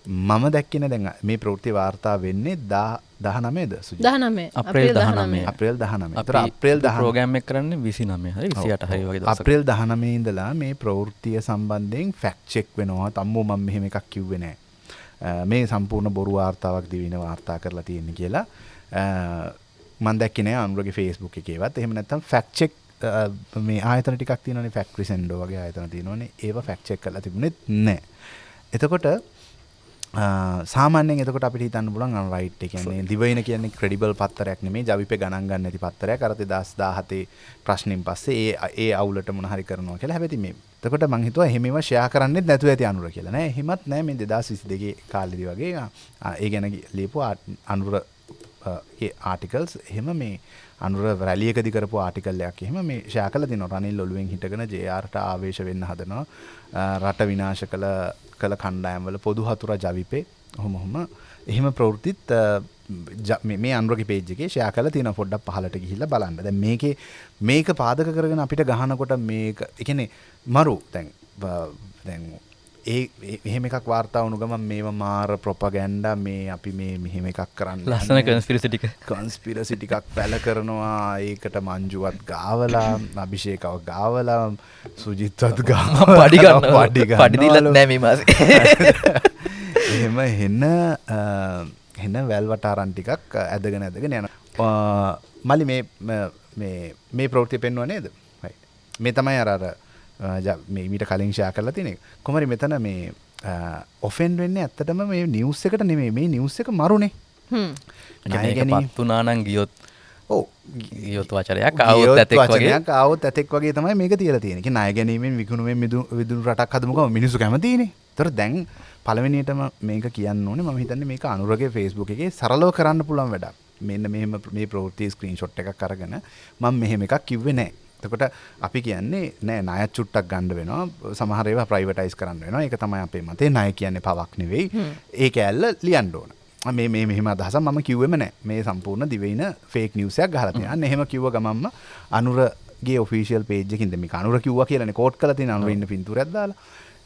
මම දැක්කෙන දැන් මේ ප්‍රෘති වාර්තා වෙන්නේ දා දහනමේද දහනමේ අප්‍රේල් දහනමේ අප්‍රේල් දහනම අප්‍රේල් දහ රෝගෑම්ම කරන්න විසි නමේ හරි විසියට හරි වගේ අප්‍රේල් දහනමේ ඉඳලා මේ ප්‍රවෘත්තිය සම්බන්ධයෙන් ෆැක්්චෙක් වෙනවා. තම්මෝ මම මෙහෙම එකක් කිව්වෙනෑ මේ සම්පූර්ණ බොරු වාර්තාවක් දිවින වාර්තා කරලා තියෙන කියලා. මන්දක්කනේ අනුරගේ ෆේස්බුක් එකේවත්. එහෙම නැත්තම් ෆැක්්චෙක් මේ ආයතන ටිකක් තියනේ ෆැක්ට්‍රි සෙන්ඩෝ වගේ ආයතන තියෙනවනේ. ඒව ෆැක්්චෙක් කලා තිබුණෙත් නෑ. එතකොට සාමාන්‍යෙන් එතකට අපි හිතන්න පුලන් රයිට් කියන්නේ දිවයින කියන්නේ ක්‍රඩිබල් පත්තරයක් නෙමේ ජවිප ගණන් ගන්න ඇති පත්තරය කරති දස් දාහතේ ප්‍රශ්නින් පස්සේ ඒ ඒ අවුලට මොනහරි කරනවා කියලා. හැබැති මේ තකොට මංහිතුව හෙම ෂයා කරන්න නැතු ඇති අනුර කියලා. නෑ හෙමත් නෑ. මේ දෙදස් විසි දෙගේ කාලිදි වගේ ඒ ගැන ලිපු අනුර ආටිකල්ස් එහෙම මේ අනුර රැලියකදි කරපු ආටිකල්ලයක් එහෙම මේ ෂෑ කල තින රනිල් ඔලුවෙන් හිටගෙන ජයාර්ට ආවේශ වෙන්න හදනවා. රට විනාශ කළ කළ කණ්ඩායම්වල පොදු හතුර ජවිපේ. හොමොහොම එහෙම ප්‍රවෘතිත් මේ අන්රක පේජගේ ෂයා කල තින පොඩ්ඩක් පහලට ගිහිල්ල බලන්න. ද මේක මේක පාදක කරගෙන අපිට ගහනකොට මේක එකනෙ මරු. තැන් දැන් ඒ එහෙම එකක් වාර්තා වුණු ගමන් මේවා මාර ප්‍රොපගැන්ඩ මේ අපි මේ මෙහෙම එකක් කරන්න ලස්සන කන්ස්පිරසිටික කන්ස්පිරසි ටිකක් පැල කරනවා. ඒකට මංජුවත් ගාවලා අභිෂේකව ගාවලා සුජිත්වත් ගා පඩිගන්න පඩි පඩිදිලත් නෑම මාස. එහෙම හෙන්න හෙන්න වැල්වටාරන් ටිකක් ඇදගෙන ඇදගෙන යන මලි මේ මේ ප්‍රෘතිය පෙන්වා නේද? මේ තමයි අරර මීට කලින් ෂා කරලා තිනෙ කොමරි මෙතන මේ ඔෆෙන් වෙන්න ඇත්තටම මේ නිවස් එකට නෙමේ මේ නිවස් එක මරුණේ පත්තුනානං ගියොත් ඕ ගියොත් වචරයක් අවුත් වචනයක් අවුත් ඇතෙක් වගේ තමයි මේක තියල තියෙනෙ නාය ගැනීමෙන් විකුණුවෙන් මිදු විදුරු රටක් හදමක මිනිසු කැමතිනේ තොර දැන් පළවෙනිටම මේක කියන්න ඕනේ. මම හිතන්නේ මේක අනුරගේ ෆේස්බුක් එකේ සරලව කරන්න පුළුවන් වැඩක්. මෙන්න මෙහෙම මේ ප්‍රවෘත්ති ස්ක්‍රීන් ෂොට් එකක් අරගෙන මම මෙහෙම එකක් කිව්වේ නැහැ එතකොට අපි කියන්නේ නෑ ණයත් චුට්ටක් ගන්න වෙනවා. සමහර ඒවා ප්‍රයිවටයිස් කරන්න වෙනවා. ඒක තමයි අපේ මතේ ණය කියන්නේ පවක් නෙවෙයි. ඒක ඇල්ල ලියන්න ඕන. මේ මේ මෙහෙම අදහස මම කිව්වෙම නෑ. මේ සම්පූර්ණ දිවයින ෆේක් නිවස් එකක් ගහලා තියෙනවා. අන්න එහෙම කිව්ව ගමන්ම අනුරගේ ඔෆිෂියල් පේජ් එකකින් මේ අනුර කිව්වා කියලානේ කෝට් කරලා තියෙන අනුර ඉන්න පින්තූරයක් දාලා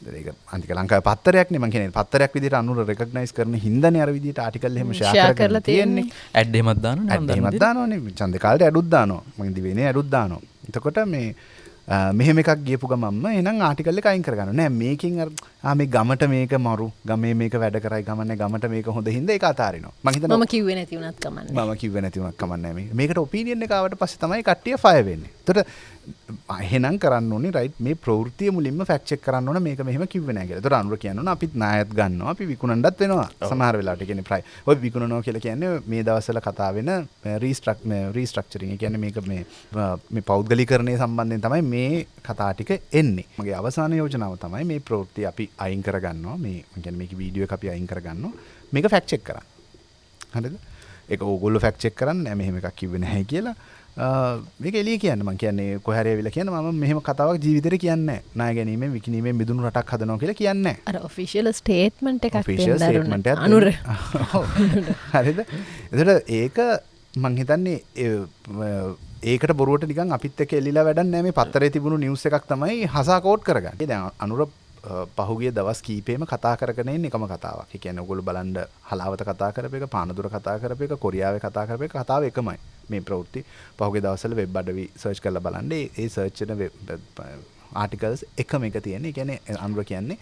ඒක අන්තික ලංකාවේ පත්තරයක් නේ මං කියන්නේ. පත්තරයක් විදිහට අනුර රෙකග්නයිස් කරන හින්දානේ අර විදිහට ආටිකල් එහෙම ෂෙයා කරලා තියෙන්නේ. ඇඩ් එහෙමත් දානවා ඇඩ් එහෙමත් දානවානේ. ඡන්ද කාලේ ඇඩුත් දානවා. මං දිවයිනේ ඇඩුත් දානවා. එතකොට මේ මෙහෙම එකක් ගියපු ගමම්ම එනම් ආටිකල්ල අයින් කරගන්න නෑ මේකින් මේ ගමට මේක මරු. ගමේ මේක වැඩ කරයි ගමන්න ගමට මේක හොඳ හිද එක අතාරනවා. මහිත ම කිව නැතිවනත් කමන්න. ම කිව නැතිවනක් කමන්න මේකට ඔපීනියන් එකවට පස්ස තමයි කට්ටිය ෆයවෙන්නේ තොට එහෙනම් කරන්න ඕනේ රයිට් මේ ප්‍රවෘතිය මුලින්ම ෆැක්චෙක් කරන්න ඕන මේක මෙහෙම කිව්වේ නැහැ කියලා. ඒතර අනුර කියනවා අපිත් නායත් ගන්නවා අපි විකුණන්නත් වෙනවා. සමහර වෙලාවට කියන්නේ ප්‍රයි. ඔය විකුණනවා කියලා කියන්නේ මේ දවස්වල කතා වෙන රීස්ට්‍රක් රීස්ට්‍රක්චරින්. ඒ කියන්නේ මේක මේ මේ පෞද්ගලීකරණය සම්බන්ධයෙන් තමයි මේ කතා ටික එන්නේ. මගේ අවසාන යෝජනාව තමයි මේ ප්‍රවෘත්ති අපි අයින් කරගන්නවා. මේ කියන්නේ මේකේ වීඩියෝ එක අපි අයින් කරගන්නවා. මේක ෆැක්ට් චෙක් කරන්න. හරිද? ඒක ඕගොල්ලෝ ෆැක්ට් චෙක් කරන්න නෑ මෙහෙම එකක් කිව්වේ නැහැ කියලා. මේක එලිය කියන්න. මං කියන්නේ කොහරේ වෙලා කියන මම මෙහෙම කතාවක් ජීවිතේට කියන්නේ ණය ගැනීමෙන් විකිණීමෙන් මිදුණු රටක් හදනවා කියලා කියන්නේ අර ඔෆිෂියල් ස්ටේට්මන්ට් එකක් ඔෆිෂියල් ස්ටේට්මන්ට් එකක් අනුර. *laughs* හරිද? එතකොට ඒක මං හිතන්නේ ඒකට බොරුවට නිකන් අපිත් එක්ක එල්ලිලා වැඩක් නැහැ මේ පත්තරේ තිබුණු නිවුස් එකක් තමයි හසා කෝට් කරගන්නේ. අනුර පහුගිය දවස් කීපේම කතා කරගෙන ඉන්නේ එකම කතාවක්. ඒ කියන්නේ ඔයගොල්ලෝ බලන්න හලාවත කතා කරපු එක, පානදුර කතා කරපු එක, කොරියාවේ කතා කරපු එක කතාව එකමයි. මේ ප්‍රවෘත්ති පහුගිය දවස්වල වෙබ් අඩවි සර්ච් කරලා බලන්න ඒ සර්ච් වෙන ආටිකල්ස් එකම එක තියෙන්නේ. කියන්නේ අනුර කියන්නේ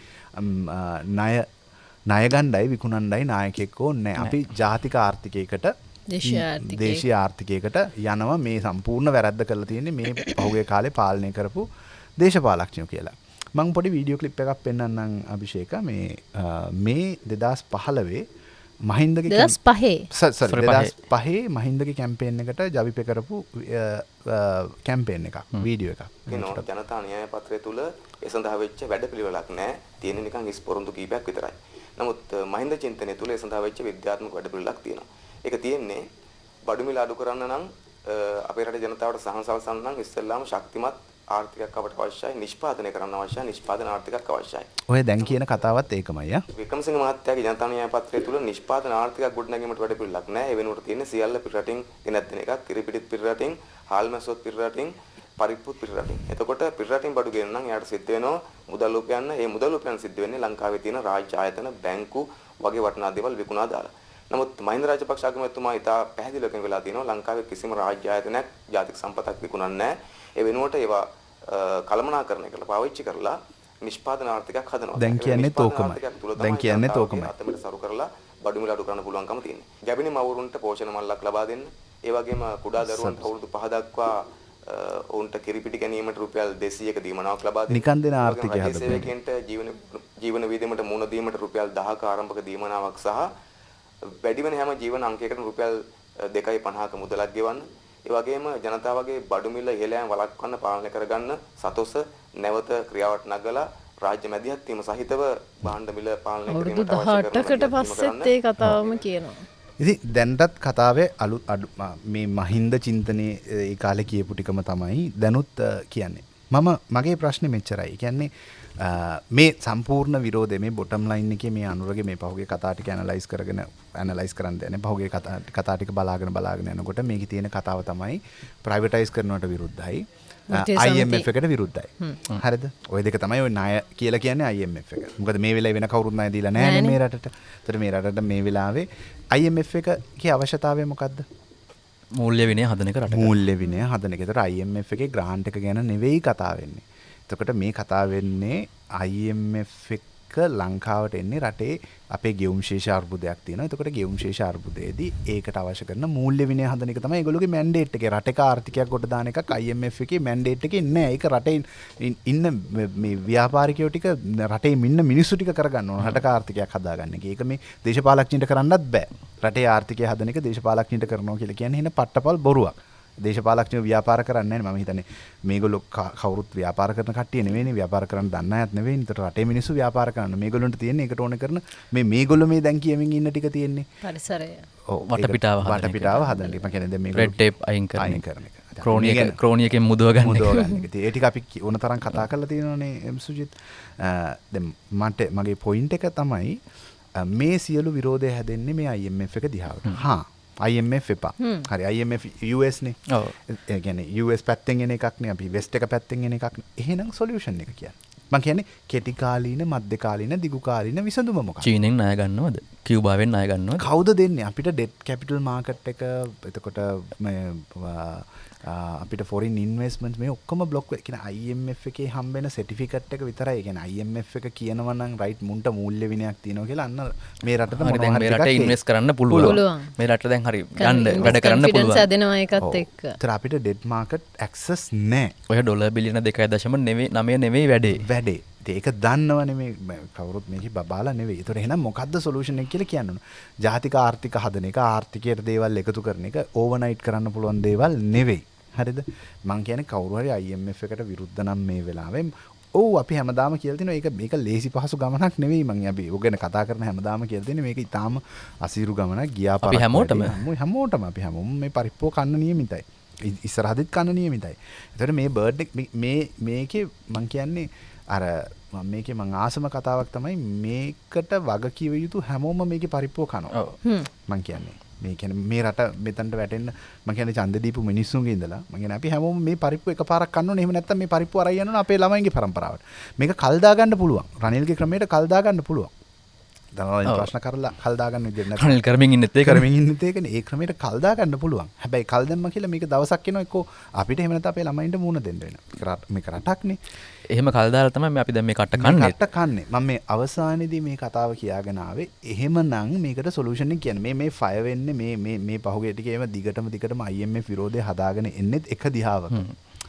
ණය ණය ගණ්ඩයි විකුණණ්ඩයි නායකයෙක් ඕනේ අපි ජාතික ආර්ථිකයකට දේශීය ආර්ථිකයකට යනවා මේ සම්පූර්ණ වැරද්ද කරලා තියෙන්නේ මේ පහුගිය කාලේ පාලනය කරපු දේශපාලඥයෝ කියලා. මං පොඩි වීඩියෝ ක්ලිප් එකක් පෙන්වන්නම් අභිෂේක. මේ මේ 2015 මහින්දගේ දෙදස් පහේ දෙදස් පහේ. මහින්දගේ කැම්පේෙන් එකට ජවිප කරපු කැම්පේෙන් එක වීඩියෝ එක ජනතා න්‍යාය පත්‍රය තුළ ඒ සඳහා වෙච්ච වැඩ පිළිවෙලක් නෑ. තියෙන නිකන් ඉස්පොරොන්දු කීපයක් විතරයි. නමුත් මහින්ද චින්තනය තුළ ඒ සඳහා වෙච්ච විද්‍යාත්මක වැඩ පිළිවෙලක් තියෙනවා. ඒක තියෙන්නේ බඩු මිල අඩු කරන්න නම් අපේ රටේ ජනතාවට සහන සලසන්න නම් ඉස්සෙල්ලාම ශක්තිමත් ආර්ථිකයක් අපට අවශ්‍යයි නිෂ්පාදනය කරන්න අවශ්‍යයි නිෂ්පාදන ආර්ථිකයක් අවශ්‍යයි. ඔය දැන් කියන කතාවත් ඒකමයි යා. වික්‍රමසිංහ මහත්තයාගේ ජනතා න්‍යාය පත්‍රය තුල නිෂ්පාදන ආර්ථිකයක් ගොඩනැගීමට වැඩ පිළිලක් නැහැ. ඒ වෙනුවට තියෙන්නේ සියල්ල පිටරටින් ගෙනත් දෙන එකක්. කිරිපිටිත් පිටරටින්, හාල්මැස්සොත් පිටරටින්, පරිප්පුත් පිටරටින්. එතකොට පිටරටින් බඩු ගෙනන නම් එයාට සිද්ධ වෙනවා මුදල් උපයන්න. ඒ මුදල් උපයන්න සිද්ධ වෙන්නේ ලංකාවේ තියෙන රාජ්‍ය ආයතන, බැංකු වගේ වටිනා දේවල් විකුණා දාලා. නමුත් මහින්ද රාජපක්ෂ අගමැතිතුමා ඉතා පැහැදිලිව වෙලා තියෙනවා ලංකාවේ කිසිම රාජ්‍ය ආයතනයක් ජාතික සම්පතක් විකුණන්නේ නැහැ. ඒ වෙනුවට ඒවා කළමනාකරණය කරලා පාවිච්චි කරලා නිෂ්පාදන ආර්ථිකයක් හදනවා. දැන් කියන්නේ තෝකමයි. දැන් කියන්නේ තෝකමයි. අතමිට සරු කරලා බඩු මිල අඩු කරන්න පුළුවන්කම තියෙනවා. ගැබිනි මවුරුන්ට පෝෂණ මල්ලක් ලබා දෙන්න. ඒ වගේම කුඩා දරුවන්ට අවුරුදු 5 දක්වා ඔවුන්ට කිරිපිටි ගැනීමට රුපියල් 200ක දීමනාවක් ලබා දෙන්න. නිකන් දෙන ආර්ථිකය හදන්න. සේවකයන්ට ජීවන ජීවන වියදමට මුණ දීමට රුපියල් 10ක ආරම්භක දීමනාවක් සහ වැඩි වෙන හැම ජීවන අංකයකට රුපියල් 2.50ක මුදලක් ගෙවන්න. ඒ වගේම ජනතාවගේ බඩු මිල ඉහළ යාම වළක්වන්න පාලනය කරගන්න සතොස නැවත ක්‍රියාවට නගලා රාජ්‍ය මැදිහත් වීම සහිතව භාණ්ඩ මිල පාලනය කිරීමට අවශ්‍ය කරන අවුරුදු 18කට පස්සෙත් ඒ කතාවම කියනවා. ඉති දැන්ටත් කතාවේ අලු අඩු මේ මහින්ද චින්තනය ඒ කාලෙ කියපු ටිකම තමයි දැනුත් කියන්නේ. මම මගේ ප්‍රශ්න මෙච්චරයි කියන්නේ මේ සම්පූර්ණ විරෝධ මේ බොටම් ලයින් එක මේ අනුරගේ මේ පහුගේ කතාටික ඇනලයිස් කරගෙන ඇනලයිස් කරන්න යන පහුගේ කතා කතාටික බලාගෙන බලාගෙන යනකොට මේක තියෙන කතාව තමයි ප්‍රයිවටයිස් කරනවට විරුද්ධයි සමිතිය. එකට විරුද්ධයි හරිද ඔය දෙක තමයි ඔය ණය කියලා කියන්නේ IMF එක. මොකද මේ වෙලාවේ වෙන කවුරුත් ණය දීලා නැහැ නෑනේ. මේ රටට. ඒතර මේ රටට මේ වෙලාවේ IMF එකේ අවශ්‍යතාවය මොකද්ද? මූල්‍ය විනය හදන එක රට මූල්‍ය විනය හදන එක. ඒතර IMF එකේ ග්‍රාන්ට් එක ගැන නෙවෙයි කතා වෙන්නේ. එතකොට මේ කතා වෙන්නේ IMF එක ලංකාවට එන්නේ රටේ අපේ ගෙවුම් ශේෂ අර්බුදයක් තියෙනවා. එතකොට ගෙවුම් ශේෂ අර්බුදයේදී ඒකට අවශ්‍ය කරන මූල්‍ය විනය හදන එක තමයි ඒගොල්ලෝගේ මැන්ඩේට් එක. රටක ආර්ථිකයක් කොට දාන එකක් IMF එකේ මැන්ඩේට් එකේ නෑ. ඒක රටේ ඉන්- ඉන්න මේ- මේ ව්‍යාපාරිකයෝ ටික රටේ ඉන්න මිනිස්සු ටික කරගන්න ඕන. රටක ආර්ථිකයක් හදාගන්න එක. ඒක මේ දේශපාලඥයින්ට කරන්නත් බෑ. රටේ ආර්ථිකය හදන එක දේශපාලඥයින්ට කරනවා කියලා කියන්නේ එහෙන පට්ටපල් බොරුවක්. දේශපාලක්ෂණ ව්‍යාපාර කරන්න ම හිතන මේගොලො කවරුත් ව්‍යාපාර කරන කටිය නෙවෙයි ව්‍යාපාර කරන්න දන්න ඇත් නෙවෙයි නිතර රටේ මිනිස්සු ව්‍යාපාර කරන්න මේගොල්ලන්ට තියෙන එකට ඕන කරන මේ මේගොල්ලෝ මේ දැන් කියමින් ඉන්න ටික තියෙන්නේ පරිසරය වටපිටාව හදන එක. වටපිටාව හදන්න එක. මම කියන්නේ දැන් මේගොල්ලෝ රෙඩ් ටේප් අයින් කරන එක. කරන එක. ක්‍රෝනියක මේ ගැන- ක්‍රෝනියකෙන් මුදව ගන්න එක. මුදව ගන්න එක. ඉතින් ඒ ටික අපි ඕන තරම් කතා කරලා තියෙනවානේ එම් සුජිත්. දැන් මට මගේ පොයින්ට් එක තමයි මේ සියලු විරෝධය හැදෙන්නේ මේ IMF එක දිහාවට. හා IMF එපා. හරි IMF US නේ. ඔව්. ඒ කියන්නේ US පැත්තෙන් එන එකක් නේ අපි වෙස්ට් එක පැත්තෙන් එන එකක්. එහෙනම් සොලියුෂන් එක කියන්නේ. මම කියන්නේ කෙටි කාලීන, මධ්‍ය කාලීන, දිගු කාලීන විසඳුම මොකක්ද? චීනෙන් ණය ගන්නවද කිව්බාවෙන් ණය ගන්නවද කවුද දෙන්නේ අපිට ඩෙට් කැපිටල් මාකට් එක එතකොට මේ, අපිට ෆොරින් ඉන්වස්මන්ට් මේ ඔක්කොම බ්ලොක් කියන IMF එකේ හම්බෙන සර්ටිෆිකට් එක විතරයි. කියන්නේ IMF එක කියනවා නම් රයිට් මුන්ට මූල්‍ය විනයක් තියෙනවා කියලා අන්න මේ මේ රට ටිකක් ඉන්වෙස් කරන්න පුළුවන්. මේ රට දැන් හරි ගන්න වැඩ කරන්න පුළුවන්. ඒතර අපිට ඩෙඩ් මාකට් ඇක්සස් නෑ. ඔය ඩොල බිලියන දෙකයි දශම නෙවේ නමය නෙවෙයි වැඩේ. වැඩේ. ඒක දන්නවනේ මේ මේ කවුරුත් මේක බබාලා නෙවෙයි. ඒතර එහෙනම් මොකද්ද සොලියුෂන් එක කියලා කියන්න ඕන. ජාතික ආර්ථික හදන එක ආර්ථිකයට දේවල් එකතු කරන එක ඕවර්නයිට් කරන්න පුළුවන් දේවල් නෙවෙයි. හරිද? මං කියන්නේ කවුරු හරි IMF එකට විරුද්ධ නම් මේ වෙලාවේ ඔව් අපි හැමදාම කියලා තිනවා ඒක මේක ලේසි පහසු ගමනක් නෙවෙයි මං අපි ගැන කතා කරන හැමදාම කියලා තියෙන්නේ මේක ඊටාම අසීරු ගමනක් ගියා අපි හැමෝටම? හැමෝටම අපි හැමෝම මේ පරිප්පුව කන්න නියමිතයි. ඉස්සරහදිත් කන්න නියමිතයි. එතකොට මේ බර්ඩ් එක මේ- මේ මේකේ මං කියන්නේ අර මම මේකේ මං ආසම කතාවක් තමයි මේකට වග කිව යුතු හැමෝම මේකේ පරිප්පුව කනවා. මං කියන්නේ මේ කියන්නේ මේ රට මෙතනට වැටෙන්න මං කියන්නේ ඡන්ද දීපු මිනිස්සුන්ගේ ඉඳලා මං කියන්නේ අපි හැමෝම මේ පරිප්පුව එකපාරක් කන්න ඕනේ. එහෙම නැත්නම් මේ පරිප්පුව අරයි යනවා අපේ ළමයින්ගේ පරම්පරාවට. මේක කල් දාගන්න පුළුවන්. රනිල්ගේ ක්‍රමයට කල් දාගන්න පුළුවන්. දැන් ඔව්. ප්‍රශ්න කරලා කල් දාගන්න විදිහ නැත්නම් කනිල් කරමින් ඉන්නත් කරමින් ඉන්න තේකන ඒ ක්‍රමයට කල්දා ගන්න පුළුවන්. හැබැයි කල් දැම්ම කියලා මේක දවසක් එනවා එක්කෝ. අපිට එහෙම නැත්නම් අපේ ළමයින්ට මූණ දෙන්න වෙනවා. මේක රට- මේක රටක්නේ. එහෙම කල්දාලා තමයි අපි දැන් මේ කට කන්නේ. කට්ට කන්නේ. මම මේ අවසානයේදී මේ කතාව කියාගෙන ආවේ. එහෙමනම් මේකට සොලියුෂන් එක කියන්නේ මේ මේ ෆය වෙන්නේ මේ මේ මේ පහුගිය ටිකේ එම දිගටම දිගටම IMF විරෝධය හදාගෙන එන්නෙත් එක දිහාවක.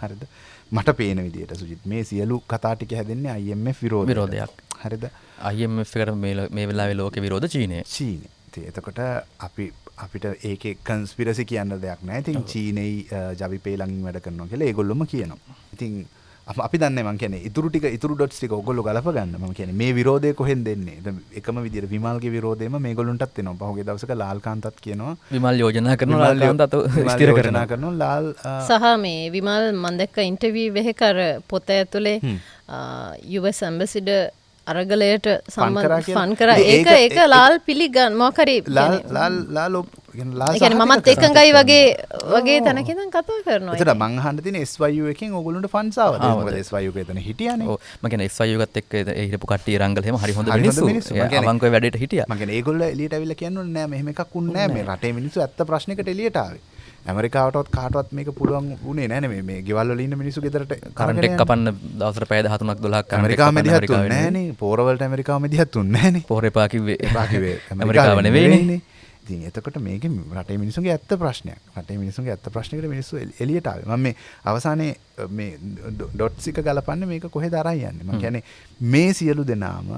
හරිද? මට පේන විදිහට සුජිත්. මේ සියලු කතා ටික හැදෙන්නේ IMF. විරෝධයක්. හරිද IMF එකට මේ මේ වෙලාවේ ලෝක විරෝධ චීනය. චීනය. ඉතින් එතකොට අපි අපිට ඒක කන්ස්පිරසි කියන්න දෙයක් නෑ. ඉතින් චීනයි ජවිපේ ළඟින් වැඩ කරනවා කියලා ඒගොල්ලොම කියනවා. ඉතින් අප- දන්න මං කියන්නේ ඉතුරු ටික ඉතුරු ඩොට්ස් ටික ඔයගොල්ලෝ ගලප ගන්න. මම කියන්නේ මේ විරෝධය කොහෙන් දෙන්නේ? දැන් එකම විදිහට විමල්ගේ විරෝධයම මේගොල්ලන්ටත් එනවා. පහුගිය දවසක ලාල්කාන්තත් කියනවා. විමල් යෝජනා කරන විමල් යෝ- ලාකාන්ත අත විමල් ස්ථිර යෝජනා කරන කරනවා. ලාල් සහ මේ විමල් මන්දක්ක ඉන්ටවී වෙහෙකර පොත ඇතුළේ යුවස් ඇම්බසිඩ අරගලයට ෆන් කරා සම්බන්ධ කියලා? ෆන් කර. ඉතින් ඒක ඒක- ලාල් පිළිගන්න මොකරි මමත්. එකඟයි වගේ වගේ තැනකිදන් කතා කරනවා. එතට මං අහන්න තියෙන SYU එකෙන්? මොකද SYU එක එතන හිටියානේ. මගෙන එස්වයුගත් එක් හිටපු කට්ටිය රංගල හෙම හරි හොඳ අවංකව වැඩට හිටිය. මගෙන ඒගොල්ල එලියට ඇවිල්ලා කියන්න නෑ මෙහෙම එකක් උන්නේ නෑ. මේ රටේ මිනිස්සු ඇත්ත ප්‍රශ්නයකට එලියට ආවේ ඇමරිකාවටත් කාටවත් මේක පුළුවන් උනේ නෑනේ මේ මේ ගෙවල් වල ඉන්න මිනිස්සු ගෙදරට කරන්ට එක් කපන්න දවසර පැද හතුනක් දොලක් ඇමරිකාව මැදිහත් නෑනේ පෝරවලට ඇමරිකාව මැදිහත් උන්නේ නෑනේ පෝරපා කිව්වේ. එපා කිව්වේ. *laughs* ඇමරිකාව නෙවෙයිනේ ඉතින් එතකොට මේක රටේ මිනිසුන්ගේ ඇත්ත ප්‍රශ්නයක්. රටේ මිනිසුන්ගේ ඇත්ත ප්‍රශ්නයකට මිනිස්සු එලි- එලියට ආවේ. මම මේ අවසානයේ මේ ඩොට්ස් එක ගලපන්නේ මේක කොහෙද අරන් යන්නේ? මම කියන්නේ මේ සියලු දෙනාම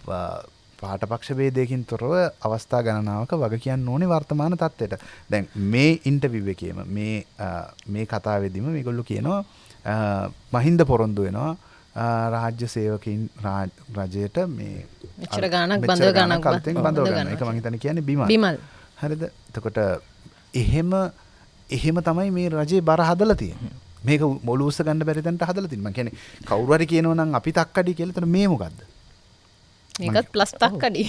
ප- පාටපක්ෂ ભેදයකින් තොරව අවස්ථා ගණනාවක වග කියන්න ඕනේ වර්තමාන තත්ත්වයට. දැන් මේ ඉන්ටර්විව් එකේම මේ මේ කතාවේදීම මේගොල්ලෝ කියනවා මහින්ද පොරොන්දු වෙනවා. රාජ්‍ය සේවකින් රාජ්- රජයට මේ මෙච්චර මෙච්චර බඳව ගන්නක් බ- අලුතෙන් බඳව ගන්න එක මං හිතන්නේ කියන්නේ බිමල්. බිමල්. හරිද? එතකොට එහෙම එහෙම තමයි මේ රජයේ බර හදලා තියෙන්නේ. මේක උස්ස ගන්න බැරි තැනට හදලා තියෙනවා මම කියන්නේ කවුරු හරි කියනවා නම් අපි තක්කඩි කියලා. එතන මේ මොකද්ද මේකත් ප්ලස් තක්කඩි.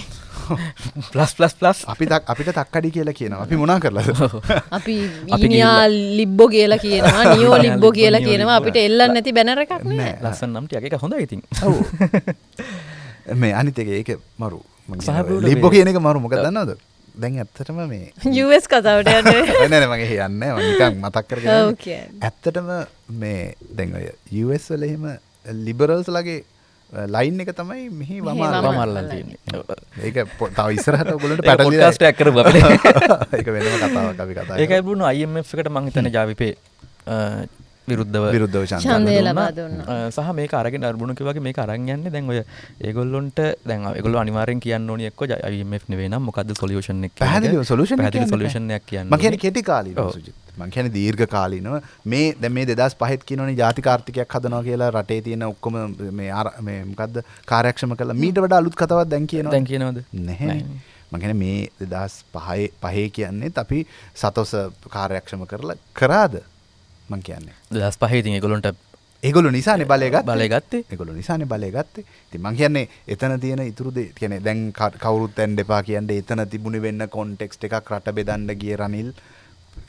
ප්ලස් ප්ලස් ප්ලස් අපි තක් අපිට තක්කඩි කියලා කියනවා. අපි මොනා කරලාද? *laughs* *laughs* අපි ඊනියා ලිබ්බෝ කියලා කියනවා *laughs* නියෝ ලිබ්බෝ කියලා කියනවා. අපිට එල්ලන්න නැති බැනර එකක් නෑ. ලස්සන් නම්ට එක හොඳ ඉතින්. ඔව්. මේ අනිත් එක ඒක මරු. ලිබ්බෝ කියන එක මරු. මොකද දන්නවද? දැන් ඇත්තටම මේ යස් කතාවට යන්න. නෑ නෑ මගේ යන්නේ මම නිකන් මතක් කරගෙන. ඇත්තටම මේ දැන් ඔය US වල එහෙම ලිබරල්ස් ලගේ ලයින් එක තමයි මෙහි වමාල වමාල. මල්ලන් තියෙන්නේ ඒක තව ඉස්සරහට ඔයගොල්ලන්ට පැටලිලා podcast එකක් කරමු අපිට. *laughs* ඒක වෙනම කතාවක් අපි කතා ඒකයි බුණු IMF එකට මං හිතන්නේ ජාවිපේ අ, විරුද්ධව විරුද්ධව දුන්නා. ලබා දුන්නා. සහ මේක අරගෙන අරබුණු කිව්වාගේ මේක අරන් යන්නේ දැන් ඔය ඒගොල්ලොන්ට දැන් ඒගොල්ලෝ අනිවාර්යෙන් කියන්න ඕනි එක්ක IMF නෙවෙයි නම් මොකද්ද සොලියුෂන් එක කියන එක. පැහැදිලිව solution එක පැහැදිලි කියන්න solution එකක් කියන්න මං කියන්නේ. කෙටි කාලීනව. සුජිත් මං කියන්නේ දීර්ඝ කාලීනව මේ දැන් මේ 2005ත් කියනවනේ ජාතික ආර්ථිකයක් හදනවා කියලා රටේ තියෙන ඔක්කොම මේ මේ මොකද්ද කාර්යක්ෂම කළා මීට වඩා අලුත් කතාවක් දැන් කියනවා දැන් කියනවද නැහැ නැහැ. මං කියන්නේ මේ 2005 පහේ කියන්නේත් අපි සතොස කාර්යක්ෂම කරලා කරාද මං කියන්නේ. දස් පහේ ඉතින් ඒගොල්ලොන්ට ඒගොල්ලෝ නිසානේ බලය ගත්තේ. බලය ගත්තේ. ඒගොල්ලෝ නිසානේ බලය ගත්තේ. ඉතින් මං කියන්නේ එතන තියෙන ඉතුරු දේ කියන්නේ දැන් කවුරුත් දැන් දෙපා කියන්නේ එතන තිබුණේ වෙන්න කොන්ටෙක්ස්ට් එකක් රට බෙදන්න ගිය රනිල්.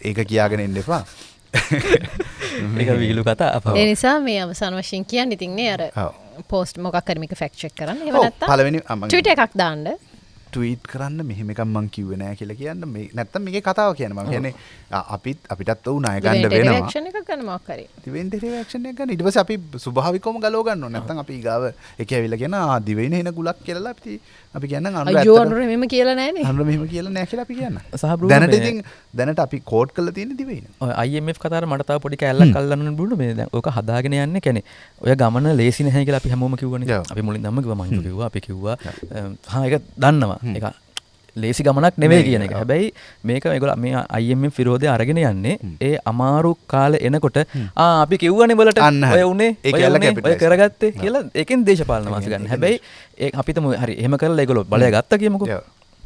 ඒක කියාගෙන ඉන්න එපා. *laughs* ඒක වීලු කතා අප ඒ නිසා මේ අවසාන වශයෙන් කියන්න ඉතින්නේ අර. පෝස්ට් මොකක් කරමික ෆෙක්ෂක් කරන්න. මං- ටවිට එකක් දාන්න ට්වීට් කරන්න මෙහෙම එකක් මං කිව්වේ නෑ කියලා කියන්න. මේ නැත්තම් මේකේ කතාව කියන්න මම කියන්නේ අපිත් අපිටත් ඔව් ණය ගන්න වෙනවා. ක්ෂණ එක ගන්න මොක්කරේ දිවෙන් ඩෙරිවේක්ෂන් එක ගන්න. ඊට පස්සේ අපි ස්වභාවිකවම ගලව ගන්න ඕනේ. නැත්නම් අපි ඊගාව එක ඇවිල්ලා කියන ආ දිවෙන එන ගුලක් කියලා අපි අපි කියන්න අනුර අයෝ අනුර මෙම කියලා නෑනේ අනුර මෙහෙම කියලා නෑ කියලා අපි කියන්න සහ බ්‍රූනෝ දැනට ඉතින් දැනට අපි කෝඩ් කරලා තියෙන දිවෙන ඔය IMF කතාර මට තාම පොඩි කැල්ලක් අල්ලන්න බුණු මේ දැන් ඕක හදාගෙන යන්නේ කැනේ. ඔය ගමන ලේසි නැහැ කියලා අපි හැමෝම කිව්වනේ. අපි මුලින් ධම්ම කිව්වා මං කිව්වා අපි කිව්වා හා ඒක දන්නවා ඒක ලේසි ගමනක් නෙවෙයි කියන එක. හැබැයි මේක මේගොල්ලෝ මේ IMF විරෝධය අරගෙන යන්නේ ඒ අමාරු කාලේ එනකොට අපි කිව්වනේ බලට අන්න. ඔය උනේ? කරගත්තේ? කියලා ඒකෙන් දේශපාලන වාසි ගන්න. හැබැයි ඒ අපිටම හරි එහෙම කරලා ඒගොල්ලෝ බලය ගත්තා කියමුකෝ. ඔව්.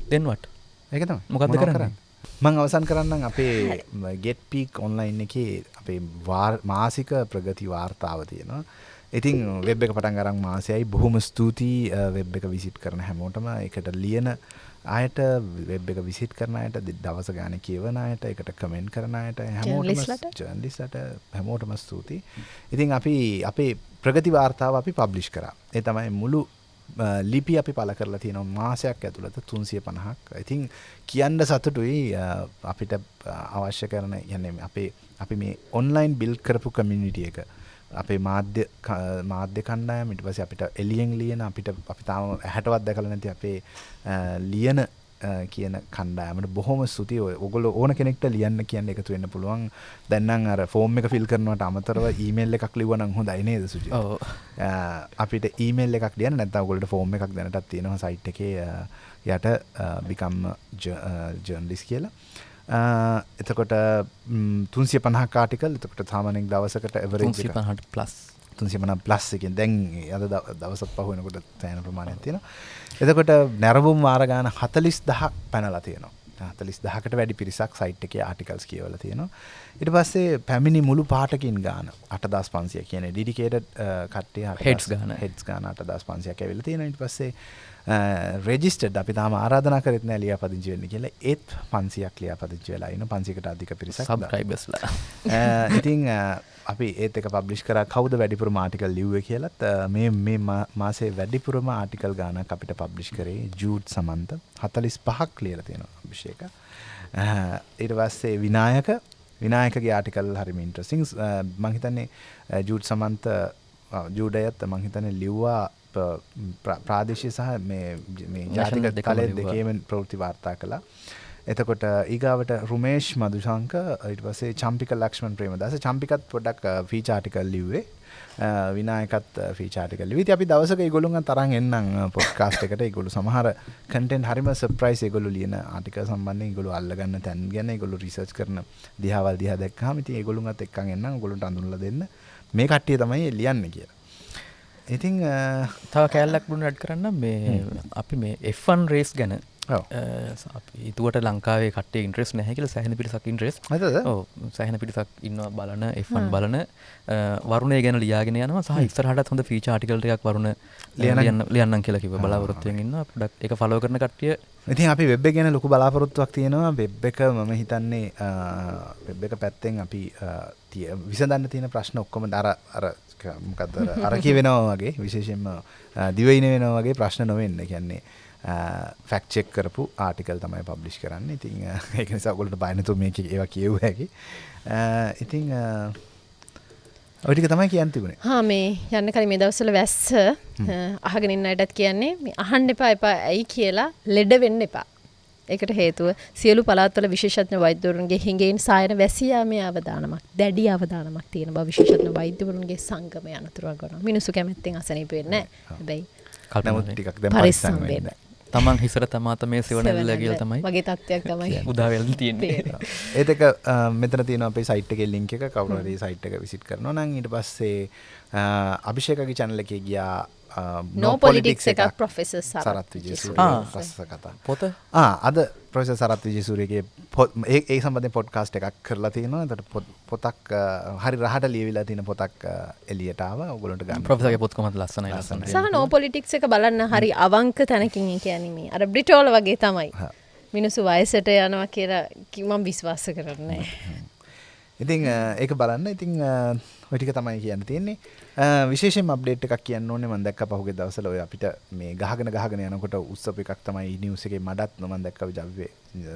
then what? ඒක තමයි. මොකක්ද කරන්නේ? මං අවසන් කරන්නම් අපේ ගෙට් පීක් ඔන්ලයින් එකේ අපේ වාර්- මාසික ප්‍රගති වාර්තාව තියෙනවා ඉතින් වෙබ් එක පටන් අරන් මාසයයි. බොහොම ස්තුතියි වෙබ් එක විසිට් කරන හැමෝටම. එකට ලියන අයට වෙබ් එක විසිට් කරන අයට දවස ගාන කියවන අයට එකට කමෙන්ට් කරන අයට Journalistලට? ජර්නලිස්ලට හැමෝටම ස්තුතියි. ඉතින් අපි අපේ ප්‍රගති වාර්තාව අපි පබ්ලිෂ් කරා. ඒ තමයි මුළු ලිපි අපි පල කරලා තියෙන මාසයක් ඇතුළත තුන්සිය පණහක් ඉතින් කියන්න සතුටුයි අපිට අවශ්‍ය කරන යන්නේ අපේ අපි මේ ඔන්ලයින් බිල් කරපු කමියනිටිය එක අපේ මාධ්‍ය මාධ්‍ය කණ්ඩායම ඊට පස්සේ අපිට එලියෙන් ලියන අපිට අපි තාම ඇහැටවත් දැකලා නැති අපේ ලියන කියන කණ්ඩායමට බොහොම ස්තුතියි. ඔය ඔයගොල්ලෝ ඕන කෙනෙක්ට ලියන්න කියන්න එකතු වෙන්න පුළුවන්. දැන් නම් අර ෆෝම් එක ෆිල් කරනවට අමතරව ඊමේල් එකක් ලිව්වනම් හොඳයි නේද. අ, අපිට ඊමේල් එකක් ලියන්න නැත්නම් ඔයගොල්ලෝ ෆෝම් එකක් දැනටත් තියෙනවා. සයිට් එකේ යට බිකම් ජර්නලිස් කියලා එතකොට තුන්සිය පණහක් ආටිකල් එතකොට සාමානෙක් දවසකට එක. 350 plus. තුන්සිමන ප්ලස් එකෙන්. දැන් අද දව- දවසත් පහුවෙනකොට තෑන ප්‍රමාණයක් තියෙනවා. එතකොට නැරබුම් වාරගාන හතලිස් දහක් පැනලා තියෙනවා. හතලිස් දහකට වැඩි පිරිසක් සයිට් එක ආටිකල්ස් කියවල තියෙනවා. ඉට පස්සේ පැමිණි මුළු පාටකින් ගාන අට දස් පන්සිය කියන ඩිඩිකේට කට්ටේ Heads ගාන. හෙඩ්ස් ගාන අට දස් පන්සියක් ඇවිල තියෙන ඉට පස්සේ රෙජිස්ටඩ් අපි තාම ආරාධන කරත් නෑ ලිය පදිංචි වෙන්න කියලා. ඒත් පන්සියක් ලිය පදිංචි වෙලා ඉන්න. පන්සිකට අධික පිරිසක් දා- subscribers ලා. Uh, ඉතින් අපි ඒත් එක පබ්ලිෂ් කර. කවුද වැඩිපුරම ආටිකල් ලිව්ව කියලත් මේ මේ මා- මාසේ වැඩිපුරම ආටිකල් ගානක් අපිට පබ්ලිෂ් කරේ ජූඩ් සමන්ත. හතලිස් පහක් ලියල තියෙනවා අභිෂේක. ඊට පස්සේ විනායක. විනායකගේ ආටිකල් හරිම ඉන්ට්‍රසිං මංහිතන්නේ ජූඩ් සමන්ත ජූඩයත් මංහිතන ලිව්වා ප- ප්‍ර- ප්‍රාදේශය සහ ජාතික දෙකම කලෙ ලිව්වා. දෙකේම ප්‍රවෘති වාර්තා කළා. එතකොට ඊගාවට රුමේෂ් මදුශංක ඊට පස්සේ චම්පික ලක්ෂ්මන් ප්‍රේමදාස. චම්පිකත් පොඩක් ෆීචාටිකල් ලිව්වේ. විනායකත් ෆීචාටිකල් විති අපි දවසක ගොළුන් තරන් එන්නම් පොඩ්කාස්ට් එකට. ගොලු සමහර කටෙන් හරිම සප්‍රයිස් ගොලු ලියන ආටික සම්බන්ධය ගොලු අල්ලගන්න තැන් ගැන ගොලු රිසර්ච් කරන දිහවල් දිහ දැක්හම ති ගොළුන්ත් එක්කන් එන්න ගොලුට අඳුල්ල දෙන්න. මේ කට්ටිය තමයි ලියන්න කියලා ඉතිං තව කෑල්ලක් බුණ රඩ් කරන්න මේ අපි මේ F1 රේස් ගැන ඔව්. ඉතුවට ලංකාවේ කට ඉන්ට්‍රෙස් නැහැකිල සැහන පිරිසක් ඉන්ට්‍රෙස්? සැහන පිරිසක් ඉන්න බලන F1 බලන. වරුණේ ගැන ලියාගෙන යනවා. සහ ඉස්සරහටත් හොඳ ෆීච ආටිකල්ටයක් වරුණ ලියන්න- ලියන්න ලියන්න කියලා කිව බලාපොරොත්තුවෙන් ඉන්න පොඩක් එක ෆලෝ කරන කට්ටිය. ඉතින් අපි වෙබ් එක ගැන ලොකු බලාපොරොත්තුවක් තියෙනවා. වෙබ් එක මම හිතන්නේ වෙබ් එක පැත්තෙන් අපි විසඳන්න තියෙන ප්‍රශ්න ඔක්කොම අර අර ක- මොකක්ද අර- අර කියවෙනවා වගේ විශේෂයෙන්ම අ, දිවයින වෙනවා වගේ ප්‍රශ්න නොවෙන්න. කියන්නේ ෆැක්චෙක් කරපු ආටිකල් තමයි පබ්ලිෂ් කරන්න. ඉතින් අ, ඒක නිසා ගොලට බයනතු මේක ඒවා කියව් හැකි. අ, ඉතින් අ, ඔය ටික තමයි කියන්න තිබුණේ. හා මේ යන්න කලින් මේ දවස්වල වැස්ස අහගෙන ඉන්න අයටත් කියන්නේ මේ අහන්න එපා එපා ඇයි කියලා ලෙඩ වෙන්න එපා. ඒකට හේතුව සියලු පළාත්වල විශේෂඥ වෛද්‍යවරුන්ගේ හිඟෙන් සායන වැසියාමේ අවදානමක් දැඩි අවදානමක් තියෙන බව විශේෂඥ වෛද්‍යවරුන්ගේ සංගමය අනතුරුවක් කරනවා. මිනිස්සු කැමැත්තෙන් අසනීප වෙන්නේ නැහැ. හැබැයි නමුත් ටිකක් දැන් පරිස්සම් වෙන්න. තමන් හිසර තමාත මේ සෙවනැල්ල කියල තමයි වගේ තත්ත්වයක් තමයි උදාවෙල් තියෙන්නේ පේනවා. ඒත් එක අ, මෙතන තියෙන අපේ සයිට් එකේ ලින්ක් එක කවුරු හරි සයිට් එක විසිට් කරනවා නම් ඊට පස්සේ අභිෂේකගේ channel එකේ ගියා අ, No Politics එකක් Professor සරත් විජේසූරිය. කතා පොත? අද ප්‍රොෆෙසර් සරත් විජේසූරියගේ පොත් ඒ සම්බන්ධයෙන් පොඩ්කාස්ට් එකක් කරලා තියෙනවා. එතකොට පොත්- පොතක් හරි රහට ලියවිලා තියෙන පොතක් එළියට ආවා. ඔයගොල්ලන්ට ගන්න. ප්‍රොෆෙසර්ගේ පොත්කොමත් ලස්සනයි ලස්සන සහ නෝ පොලිටික්ස් එක බලන්න හරි අවංක තැනකින් කැනීම අර බ්‍රිටෝල වගේ තමයි. හා. මිනිසු වයසට යනවා කියලා කිමම් විශ්වාස කරන්නේ ඉතින් ඒක බලන්න. ඉතින් අ, ඔය ටික තමයි කියන්න තියෙන්නේ. අ, විශේෂයෙන්ම අප්ඩේට් එකක් කියන්න ඕනේ මම දැක්ක පහුගිය දවස්වල. ඔය අපිට මේ ගහගෙන ගහගෙන යනකොට උත්සව එකක් තමයි නිවුස් එකේ මඩත් මම දැක්ක ජව්වේ.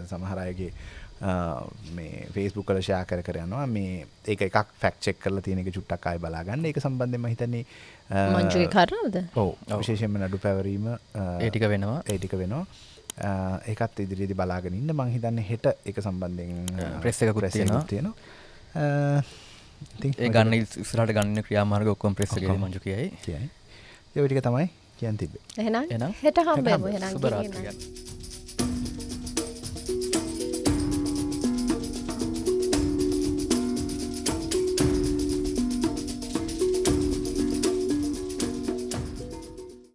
සමහර අයගේ මේ Facebook වල ෂෙයා කර කර යනවා. මේ ඒක එකක් ෆැක්ට් චෙක් කරලා තියෙන එක චුට්ටක් ආයෙ බලා ගන්න ඒක සම්බන්ධයෙන් මම හිතන්නේ මංජුගේ කරනවද ඔව්. විශේෂයෙන්ම නඩු පැවරීම ඒ ටික වෙනවා. ඒ ටික වෙනවා. ඒකත් ඉදිරියේදී බලාගෙන ඉන්න. මං හිතන්නේ හෙට ඒක සම්බන්ධයෙන් ප්‍රෙස් එකකුත් තියෙනවා. ඒ ගන්න ඉස්සරහට ගන්න ක්‍රියාමාර්ග ඔක්කොම ප්‍රෙස් එකේ ඔක්කොම. මංජු කියයි. කියයි. ඒ ටික තමයි කියන්න තිබේ එහෙනම් එහෙනම් හෙට හම්බෙමු. එහෙනම්